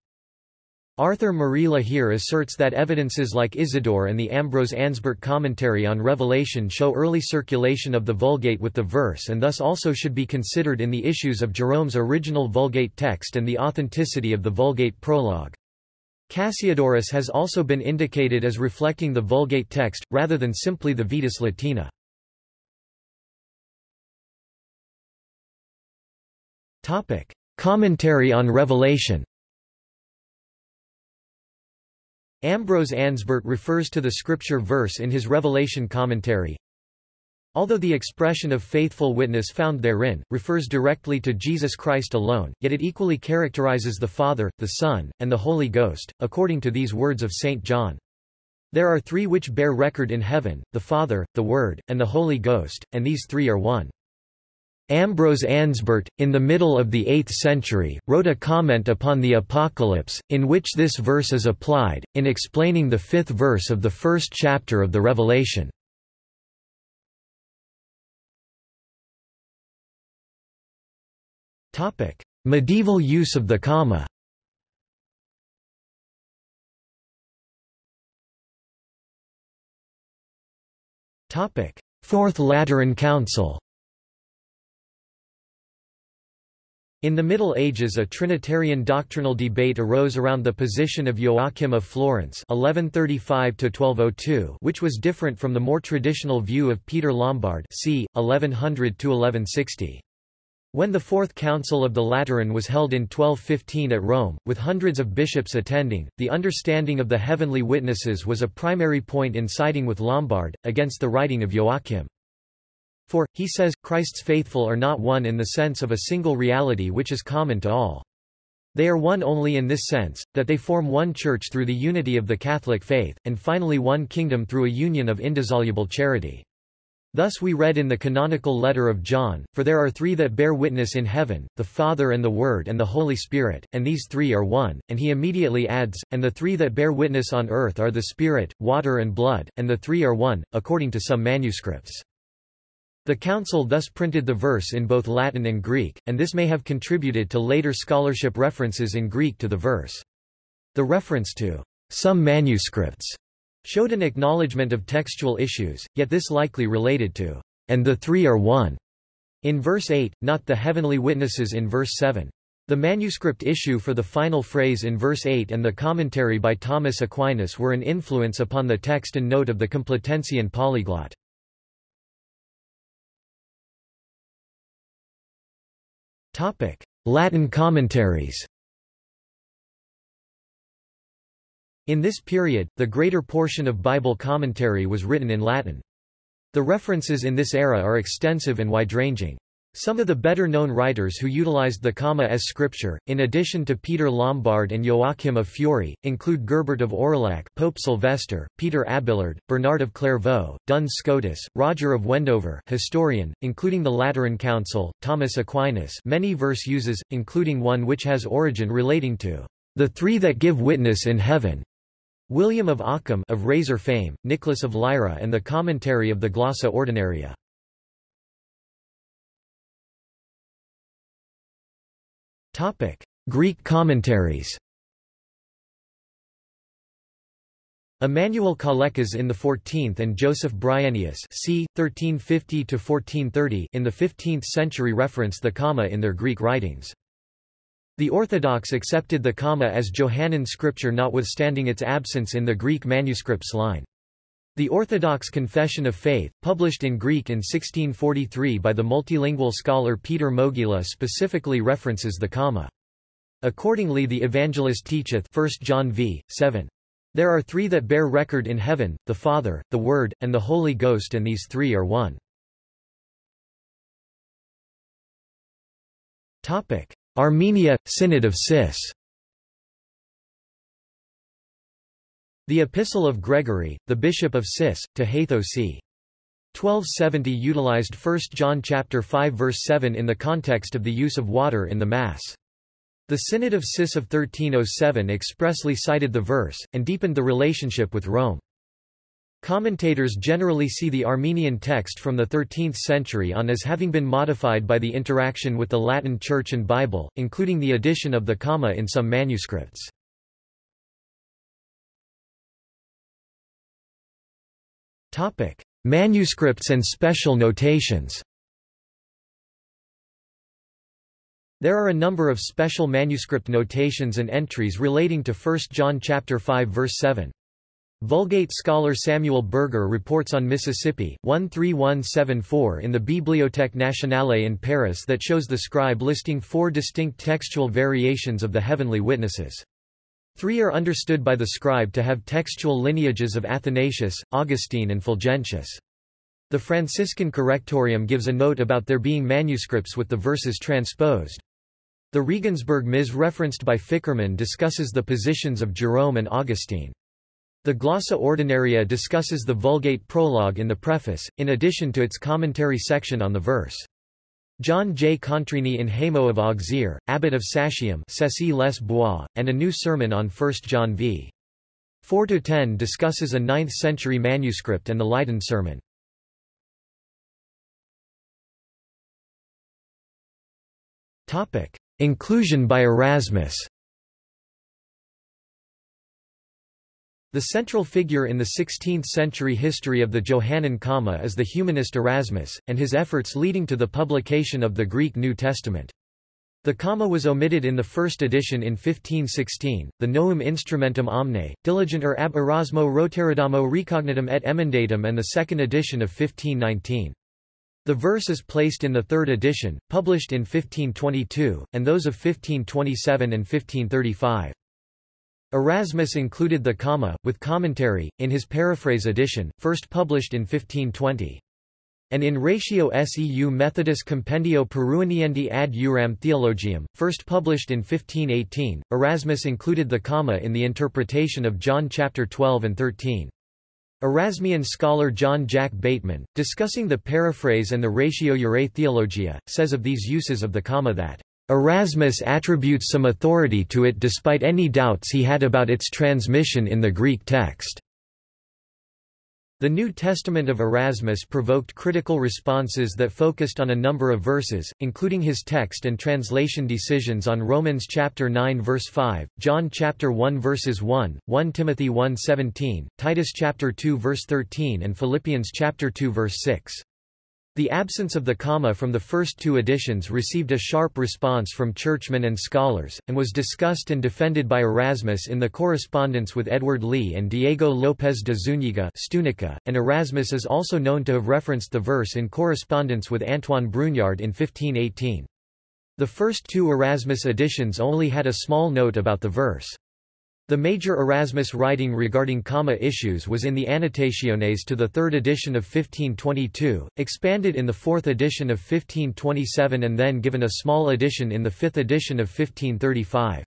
Arthur Marilla here asserts that evidences like Isidore and the Ambrose Ansbert commentary on Revelation show early circulation of the Vulgate with the verse and thus also should be considered in the issues of Jerome's original Vulgate text and the authenticity of the Vulgate prologue. Cassiodorus has also been indicated as reflecting the Vulgate text, rather than simply the Vetus Latina. Commentary on Revelation Ambrose Ansbert refers to the scripture verse in his Revelation commentary. Although the expression of faithful witness found therein, refers directly to Jesus Christ alone, yet it equally characterizes the Father, the Son, and the Holy Ghost, according to these words of St. John. There are three which bear record in heaven, the Father, the Word, and the Holy Ghost, and these three are one. Ambrose Ansbert, in the middle of the 8th century, wrote a comment upon the Apocalypse, in which this verse is applied, in explaining the fifth verse of the first chapter of the Revelation. Medieval use of the comma Topic: Fourth Lateran Council In the Middle Ages a Trinitarian doctrinal debate arose around the position of Joachim of Florence 1135 which was different from the more traditional view of Peter Lombard c. 1100–1160. When the Fourth Council of the Lateran was held in 1215 at Rome, with hundreds of bishops attending, the understanding of the heavenly witnesses was a primary point in siding with Lombard, against the writing of Joachim. For, he says, Christ's faithful are not one in the sense of a single reality which is common to all. They are one only in this sense, that they form one church through the unity of the Catholic faith, and finally one kingdom through a union of indissoluble charity. Thus we read in the canonical letter of John, For there are three that bear witness in heaven, the Father and the Word and the Holy Spirit, and these three are one, and he immediately adds, And the three that bear witness on earth are the Spirit, water and blood, and the three are one, according to some manuscripts. The Council thus printed the verse in both Latin and Greek, and this may have contributed to later scholarship references in Greek to the verse. The reference to some manuscripts showed an acknowledgement of textual issues, yet this likely related to, and the three are one, in verse 8, not the heavenly witnesses in verse 7. The manuscript issue for the final phrase in verse 8 and the commentary by Thomas Aquinas were an influence upon the text and note of the Complutensian polyglot. Latin commentaries In this period, the greater portion of Bible commentary was written in Latin. The references in this era are extensive and wide-ranging. Some of the better-known writers who utilized the comma as scripture, in addition to Peter Lombard and Joachim of Fiore, include Gerbert of Aurillac, Pope Sylvester, Peter Abelard, Bernard of Clairvaux, Duns Scotus, Roger of Wendover historian, including the Lateran Council, Thomas Aquinas many verse uses, including one which has origin relating to the three that give witness in heaven, William of Ockham of Razor fame, Nicholas of Lyra and the commentary of the Glossa Ordinaria. Greek commentaries Emmanuel Kalekas in the 14th and Joseph Bryennius c. 1350 in the 15th century reference the comma in their Greek writings. The Orthodox accepted the comma as Johannine scripture notwithstanding its absence in the Greek manuscripts line. The Orthodox Confession of Faith, published in Greek in 1643 by the multilingual scholar Peter Mogila specifically references the comma. Accordingly the Evangelist teacheth 1 John v. 7. There are three that bear record in heaven, the Father, the Word, and the Holy Ghost and these three are one. Armenia, Synod of Sis The Epistle of Gregory, the Bishop of Sis, to Hatho c. 1270 utilized 1 John chapter 5 verse 7 in the context of the use of water in the Mass. The Synod of Sis of 1307 expressly cited the verse, and deepened the relationship with Rome. Commentators generally see the Armenian text from the 13th century on as having been modified by the interaction with the Latin Church and Bible, including the addition of the comma in some manuscripts. Manuscripts and special notations. There are a number of special manuscript notations and entries relating to 1 John chapter 5 verse 7. Vulgate scholar Samuel Berger reports on Mississippi, 13174 in the Bibliothèque Nationale in Paris that shows the scribe listing four distinct textual variations of the heavenly witnesses. Three are understood by the scribe to have textual lineages of Athanasius, Augustine and Fulgentius. The Franciscan Correctorium gives a note about there being manuscripts with the verses transposed. The Regensburg Ms referenced by Fickermann discusses the positions of Jerome and Augustine. The Glossa Ordinaria discusses the Vulgate prologue in the preface, in addition to its commentary section on the verse. John J. Contreni in Hamo of Auxerre, abbot of Sacium les Bois, and a new sermon on 1 John v. 4-10 discusses a 9th-century manuscript and the Leiden sermon. Inclusion by Erasmus The central figure in the 16th-century history of the Johannine Comma is the humanist Erasmus, and his efforts leading to the publication of the Greek New Testament. The comma was omitted in the first edition in 1516, the Novum Instrumentum Omne, Diligenter ab Erasmo Roterodamo Recognitum et Emendatum and the second edition of 1519. The verse is placed in the third edition, published in 1522, and those of 1527 and 1535. Erasmus included the comma, with commentary, in his paraphrase edition, first published in 1520. And in Ratio Seu Methodus Compendio Peruiniendi ad Uram Theologium, first published in 1518, Erasmus included the comma in the interpretation of John chapter 12 and 13. Erasmian scholar John Jack Bateman, discussing the paraphrase and the Ratio Urae Theologia, says of these uses of the comma that Erasmus attributes some authority to it despite any doubts he had about its transmission in the Greek text. The New Testament of Erasmus provoked critical responses that focused on a number of verses, including his text and translation decisions on Romans chapter 9 verse 5, John chapter 1 verses 1, 1 Timothy 1:17, Titus chapter 2 verse 13 and Philippians chapter 2 verse 6. The absence of the comma from the first two editions received a sharp response from churchmen and scholars, and was discussed and defended by Erasmus in the correspondence with Edward Lee and Diego López de Zúñiga Stunica, and Erasmus is also known to have referenced the verse in correspondence with Antoine Brugnard in 1518. The first two Erasmus editions only had a small note about the verse. The major Erasmus writing regarding comma issues was in the Annotationes to the third edition of 1522, expanded in the fourth edition of 1527 and then given a small addition in the fifth edition of 1535.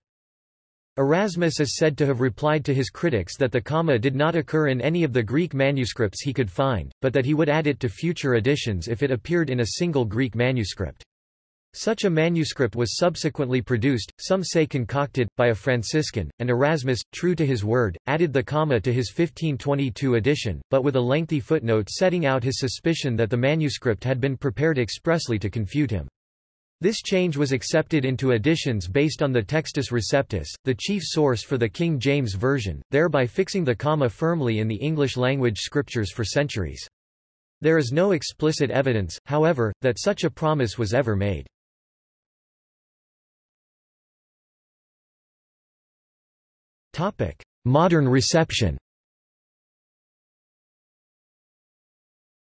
Erasmus is said to have replied to his critics that the comma did not occur in any of the Greek manuscripts he could find, but that he would add it to future editions if it appeared in a single Greek manuscript. Such a manuscript was subsequently produced, some say concocted, by a Franciscan, and Erasmus, true to his word, added the comma to his 1522 edition, but with a lengthy footnote setting out his suspicion that the manuscript had been prepared expressly to confute him. This change was accepted into editions based on the Textus Receptus, the chief source for the King James Version, thereby fixing the comma firmly in the English-language scriptures for centuries. There is no explicit evidence, however, that such a promise was ever made. Modern reception.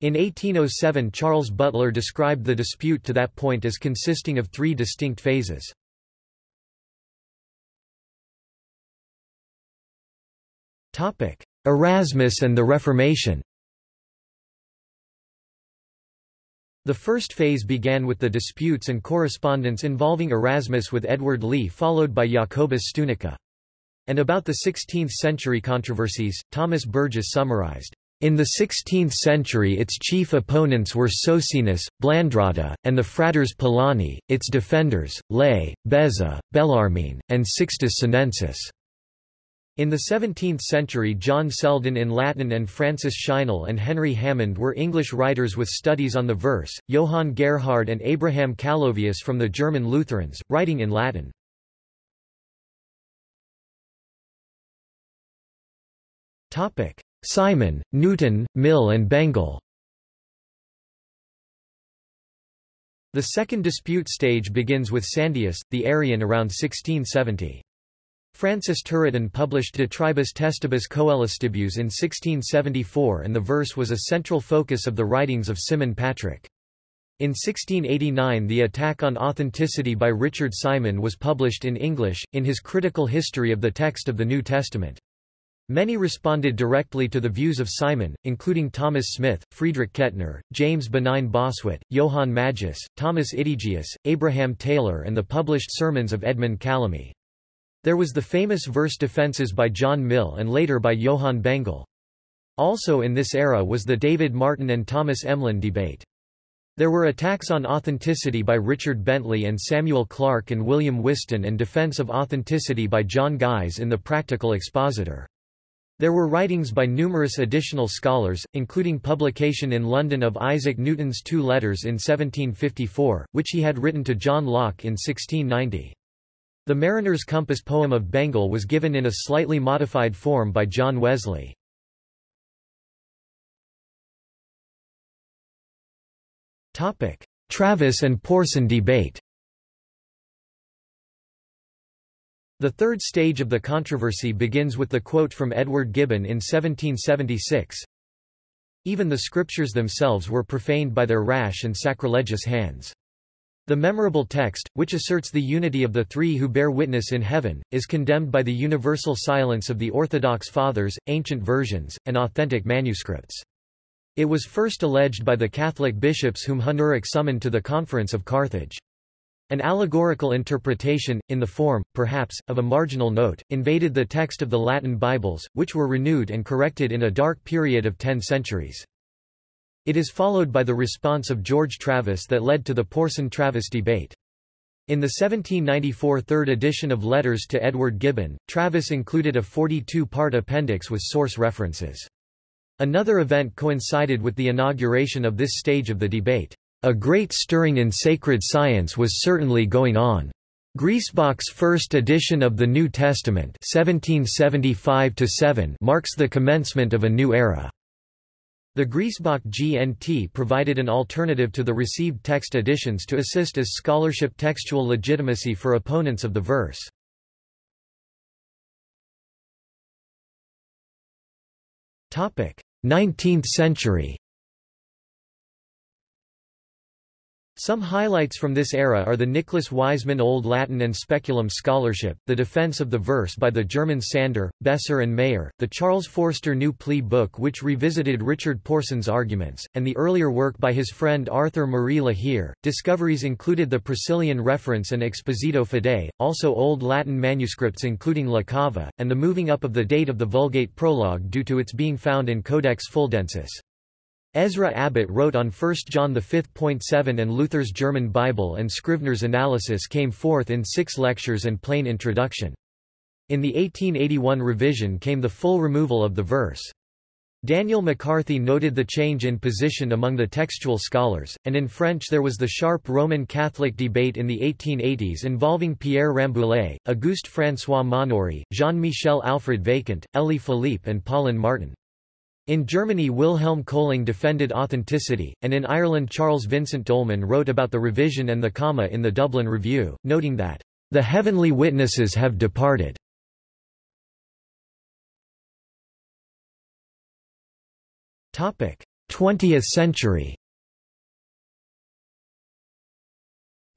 In 1807 Charles Butler described the dispute to that point as consisting of three distinct phases. Erasmus and the Reformation. The first phase began with the disputes and correspondence involving Erasmus with Edward Lee followed by Jacobus Stunica and about the 16th-century controversies, Thomas Burgess summarized, in the 16th century its chief opponents were Socinus, Blandrata, and the Fratres Poloni, its defenders, Lay, Beza, Bellarmine, and Sixtus Senensis. In the 17th century John Selden in Latin and Francis Cheynell and Henry Hammond were English writers with studies on the verse, Johann Gerhard and Abraham Calovius from the German Lutherans, writing in Latin. Topic: Simon, Newton, Mill and Bengel. The second dispute stage begins with Sandius, the Arian around 1670. Francis Turretin published De Tribus Testibus Coelestibus in 1674 and the verse was a central focus of the writings of Simon Patrick. In 1689 the Attack on Authenticity by Richard Simon was published in English, in his critical history of the text of the New Testament. Many responded directly to the views of Simon, including Thomas Smith, Friedrich Kettner, James Benign Bossuet, Johann Magius, Thomas Itigius, Abraham Taylor and the published sermons of Edmund Calamy. There was the famous verse defenses by John Mill and later by Johann Bengel. Also in this era was the David Martin and Thomas Emlyn debate. There were attacks on authenticity by Richard Bentley and Samuel Clarke and William Whiston and defense of authenticity by John Guise in The Practical Expositor. There were writings by numerous additional scholars, including publication in London of Isaac Newton's two letters in 1754, which he had written to John Locke in 1690. The Mariner's Compass poem of Bengel was given in a slightly modified form by John Wesley. Travis and Porson debate The third stage of the controversy begins with the quote from Edward Gibbon in 1776, Even the scriptures themselves were profaned by their rash and sacrilegious hands. The memorable text, which asserts the unity of the three who bear witness in heaven, is condemned by the universal silence of the Orthodox Fathers, ancient versions, and authentic manuscripts. It was first alleged by the Catholic bishops whom Huneric summoned to the Conference of Carthage. An allegorical interpretation, in the form, perhaps, of a marginal note, invaded the text of the Latin Bibles, which were renewed and corrected in a dark period of ten centuries. It is followed by the response of George Travis that led to the Porson-Travis debate. In the 1794 third edition of Letters to Edward Gibbon, Travis included a 42-part appendix with source references. Another event coincided with the inauguration of this stage of the debate. A great stirring in sacred science was certainly going on. Griesbach's first edition of the New Testament 1775 marks the commencement of a new era. The Griesbach GNT provided an alternative to the received text editions to assist as scholarship textual legitimacy for opponents of the verse. Topic: 19th century. Some highlights from this era are the Nicholas Wiseman Old Latin and Speculum scholarship, the defense of the verse by the German Sander, Besser and Mayer, the Charles Forster New Plea book which revisited Richard Porson's arguments, and the earlier work by his friend Arthur Marie Le Hir. Discoveries included the Priscillian reference and Expositio Fidei, also Old Latin manuscripts including La Cava, and the moving up of the date of the Vulgate prologue due to its being found in Codex Fuldensis. Ezra Abbott wrote on 1 John 5.7 and Luther's German Bible and Scrivener's analysis came forth in six lectures and plain introduction. In the 1881 revision came the full removal of the verse. Daniel McCarthy noted the change in position among the textual scholars, and in French there was the sharp Roman Catholic debate in the 1880s involving Pierre Rambouillet, Auguste François Maunoury, Jean-Michel Alfred Vacant, Elie Philippe and Paulin Martin. In Germany Wilhelm Kölling defended authenticity, and in Ireland Charles Vincent Dolman wrote about the revision and the comma in the Dublin Review, noting that, "...the heavenly witnesses have departed." Twentieth century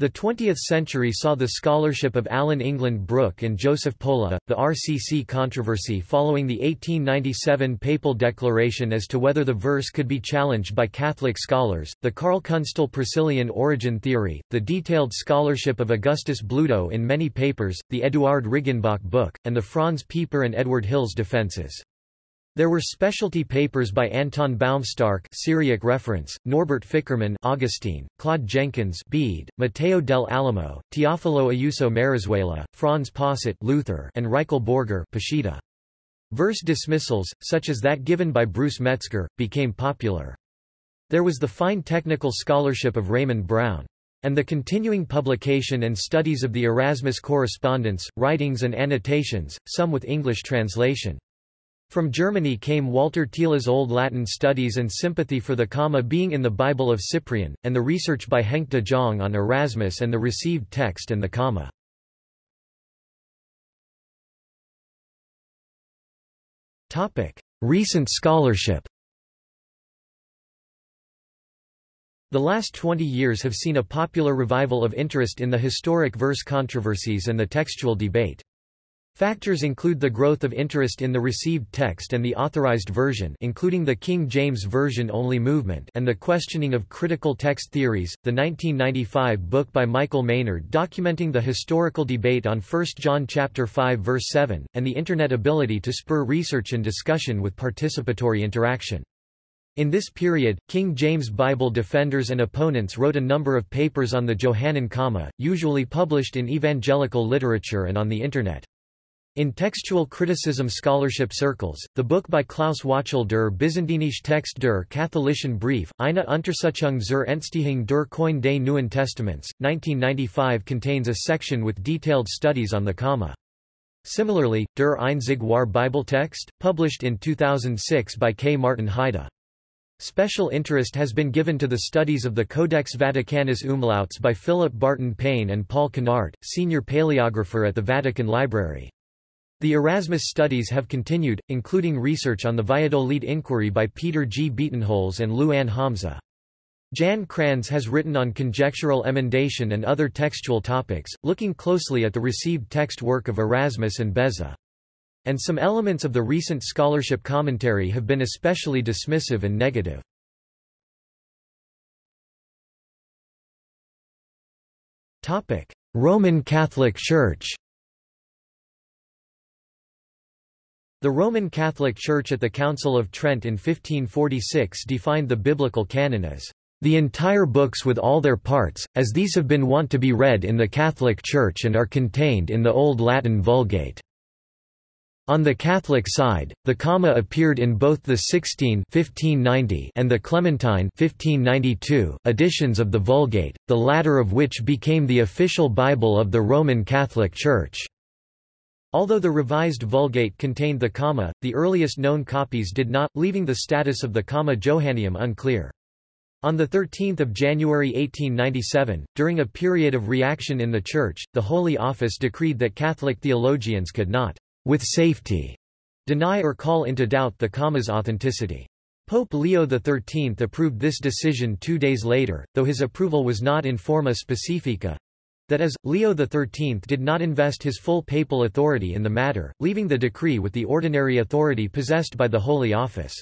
The 20th century saw the scholarship of Alan England Brooke and Joseph Pohle, the RCC controversy following the 1897 papal declaration as to whether the verse could be challenged by Catholic scholars, the Karl Künstle Priscillian origin theory, the detailed scholarship of Augustus Bludau in many papers, the Eduard Riggenbach book, and the Franz Pieper and Edward Hills defenses. There were specialty papers by Anton Baumstark Syriac reference, Norbert Fickermann Augustine, Claude Jenkins Bede, Matteo del Alamo, Teofilo Ayuso Marazuela, Franz Posset Luther, and Riekele Borger Peshitta. Verse dismissals, such as that given by Bruce Metzger, became popular. There was the fine technical scholarship of Raymond Brown. And the continuing publication and studies of the Erasmus correspondence, writings and annotations, some with English translation. From Germany came Walter Thiele's Old Latin studies and sympathy for the comma being in the Bible of Cyprian, and the research by Henk de Jong on Erasmus and the received text and the comma. Recent scholarship The last 20 years have seen a popular revival of interest in the historic verse controversies and the textual debate. Factors include the growth of interest in the received text and the authorized version including the King James Version only movement and the questioning of critical text theories, the 1995 book by Michael Maynard documenting the historical debate on 1 John chapter 5 verse 7, and the Internet ability to spur research and discussion with participatory interaction. In this period, King James Bible defenders and opponents wrote a number of papers on the Johannine comma, usually published in evangelical literature and on the Internet. In textual criticism scholarship circles, the book by Klaus Wachtel der Byzantinische Text der Katholischen Brief, eine Untersuchung zur Entstehung der Koine des Neuen Testaments, 1995 contains a section with detailed studies on the comma. Similarly, Der Einzig wahre Bibeltext, published in 2006 by K. Martin Heide. Special interest has been given to the studies of the Codex Vaticanus Umlauts by Philip Barton Payne and Paul Canart, senior paleographer at the Vatican Library. The Erasmus studies have continued, including research on the Valladolid inquiry by Peter G. Bietenholz and Lu Ann Homza. Jan Krans has written on conjectural emendation and other textual topics, looking closely at the received text work of Erasmus and Beza. And some elements of the recent scholarship commentary have been especially dismissive and negative. Roman Catholic Church The Roman Catholic Church at the Council of Trent in 1546 defined the biblical canon as the entire books with all their parts, as these have been wont to be read in the Catholic Church and are contained in the Old Latin Vulgate. On the Catholic side, the comma appeared in both the Sixtine 1590 and the Clementine 1592 editions of the Vulgate, the latter of which became the official Bible of the Roman Catholic Church. Although the revised Vulgate contained the comma, the earliest known copies did not, leaving the status of the comma Johanneum unclear. On 13 January 1897, during a period of reaction in the Church, the Holy Office decreed that Catholic theologians could not, with safety, deny or call into doubt the comma's authenticity. Pope Leo XIII approved this decision two days later, though his approval was not in forma specifica, that is, Leo XIII did not invest his full papal authority in the matter, leaving the decree with the ordinary authority possessed by the Holy Office.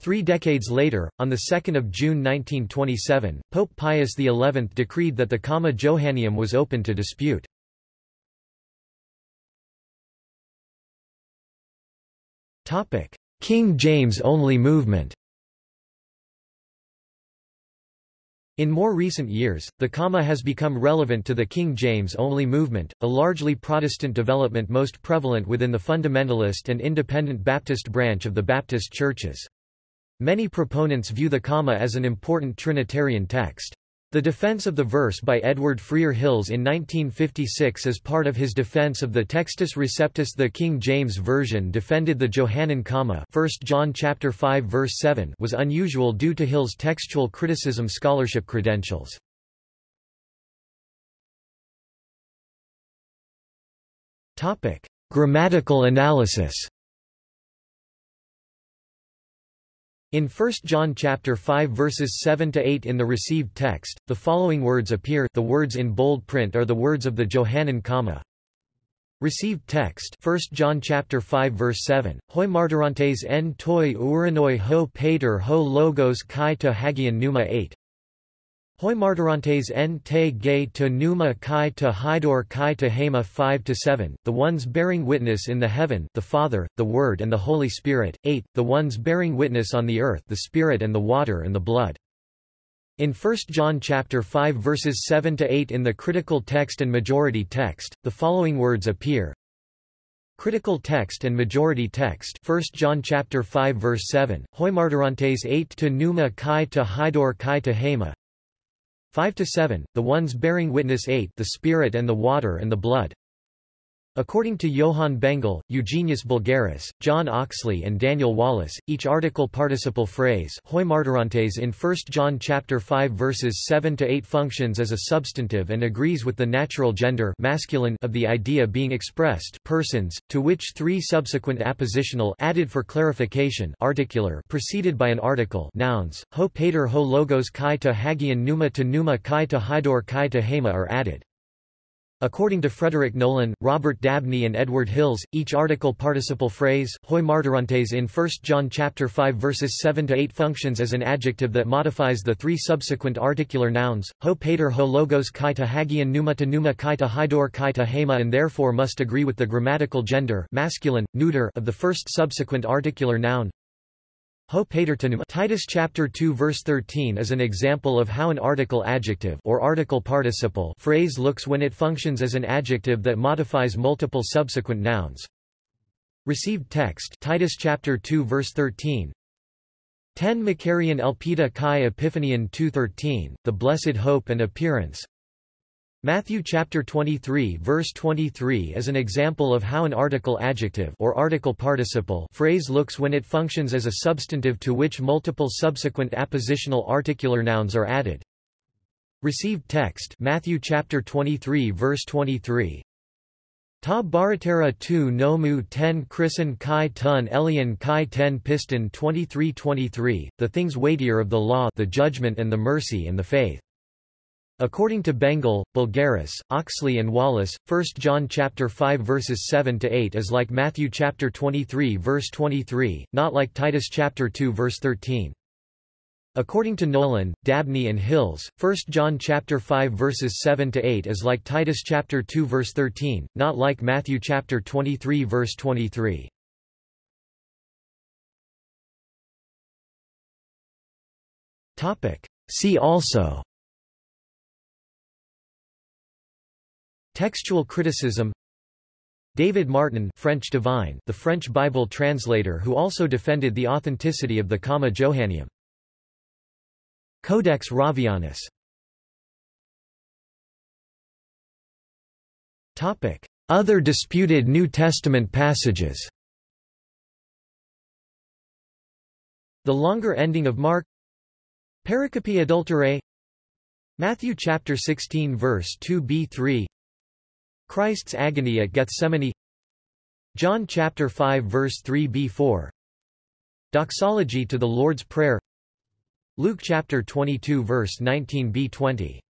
Three decades later, on 2 June 1927, Pope Pius XI decreed that the comma Johanneum was open to dispute. King James-only movement In more recent years, the comma has become relevant to the King James-only movement, a largely Protestant development most prevalent within the fundamentalist and independent Baptist branch of the Baptist churches. Many proponents view the comma as an important Trinitarian text. The defense of the verse by Edward Freer Hills in 1956 as part of his defense of the Textus Receptus. The King James Version defended the Johannine comma. 1 John chapter 5 verse 7 was unusual due to Hill's textual criticism scholarship credentials. Grammatical analysis In 1 John chapter 5 verses 7 to 8 in the received text, the following words appear. The words in bold print are the words of the Johannine comma. Received text 1 John chapter 5 verse 7 Hoi martyrantes en toi uranoi ho pater ho logos kai to hagion pneuma 8 Hoi martyrantes en te gay to pneuma kai to hydor kai to hema 5 to 7, the ones bearing witness in the heaven, the Father, the Word and the Holy Spirit. 8, the ones bearing witness on the earth, the Spirit and the water and the blood. In 1 John chapter 5 verses 7 to 8 in the critical text and majority text, the following words appear. Critical text and majority text 1 John chapter 5 verse 7 Hoi martyrantes 8 to pneuma kai to hydor kai to hema 5 to 7, the ones bearing witness 8 the Spirit and the water and the blood. According to Johann Bengel, Eugenius Bulgaris, John Oxlee and Daniel Wallace, each article participle phrase in 1 John chapter 5 verses 7 to 8 functions as a substantive and agrees with the natural gender masculine of the idea being expressed persons, to which three subsequent appositional added for clarification articular preceded by an article nouns, ho pater ho logos kai to hagion pneuma to pneuma kai to hydor kai to hema are added. According to Frederick Nolan, Robert Dabney and Edward Hills, each article participle phrase hoi martyrantes in 1 John chapter 5 verses 7 to 8 functions as an adjective that modifies the three subsequent articular nouns ho pater ho logos kai to hagion pneuma to pneuma kai to hydor kai to hema and therefore must agree with the grammatical gender masculine neuter of the first subsequent articular noun Titus chapter 2 verse 13 is an example of how an article adjective or article participle phrase looks when it functions as an adjective that modifies multiple subsequent nouns. Received text Titus chapter 2 verse 13 10 Macarian Elpida Chi Epiphanian 2.13, the Blessed Hope and Appearance Matthew chapter 23 verse 23 is an example of how an article adjective or article participle phrase looks when it functions as a substantive to which multiple subsequent appositional articular nouns are added. Received text Matthew chapter 23 verse 23 Ta baratera tu nomu ten chrisen kai tun elian kai ten piston 2323, the things weightier of the law the judgment and the mercy and the faith. According to Bengel, Bulgaris, Oxlee and Wallace, 1 John chapter 5 verses 7 to 8 is like Matthew chapter 23 verse 23, not like Titus chapter 2 verse 13. According to Nolan, Dabney and Hills, 1 John chapter 5 verses 7 to 8 is like Titus chapter 2 verse 13, not like Matthew chapter 23 verse 23. Topic: See also Textual criticism. David Martin French divine the French Bible translator who also defended the authenticity of the Comma Johanneum. Codex Ravianus. Other disputed New Testament passages. The longer ending of Mark. Pericope adulterae. Matthew chapter 16 verse 2b3 Christ's agony at Gethsemane. John chapter 5 verse 3b4 Doxology to the Lord's Prayer. Luke chapter 22 verse 19b20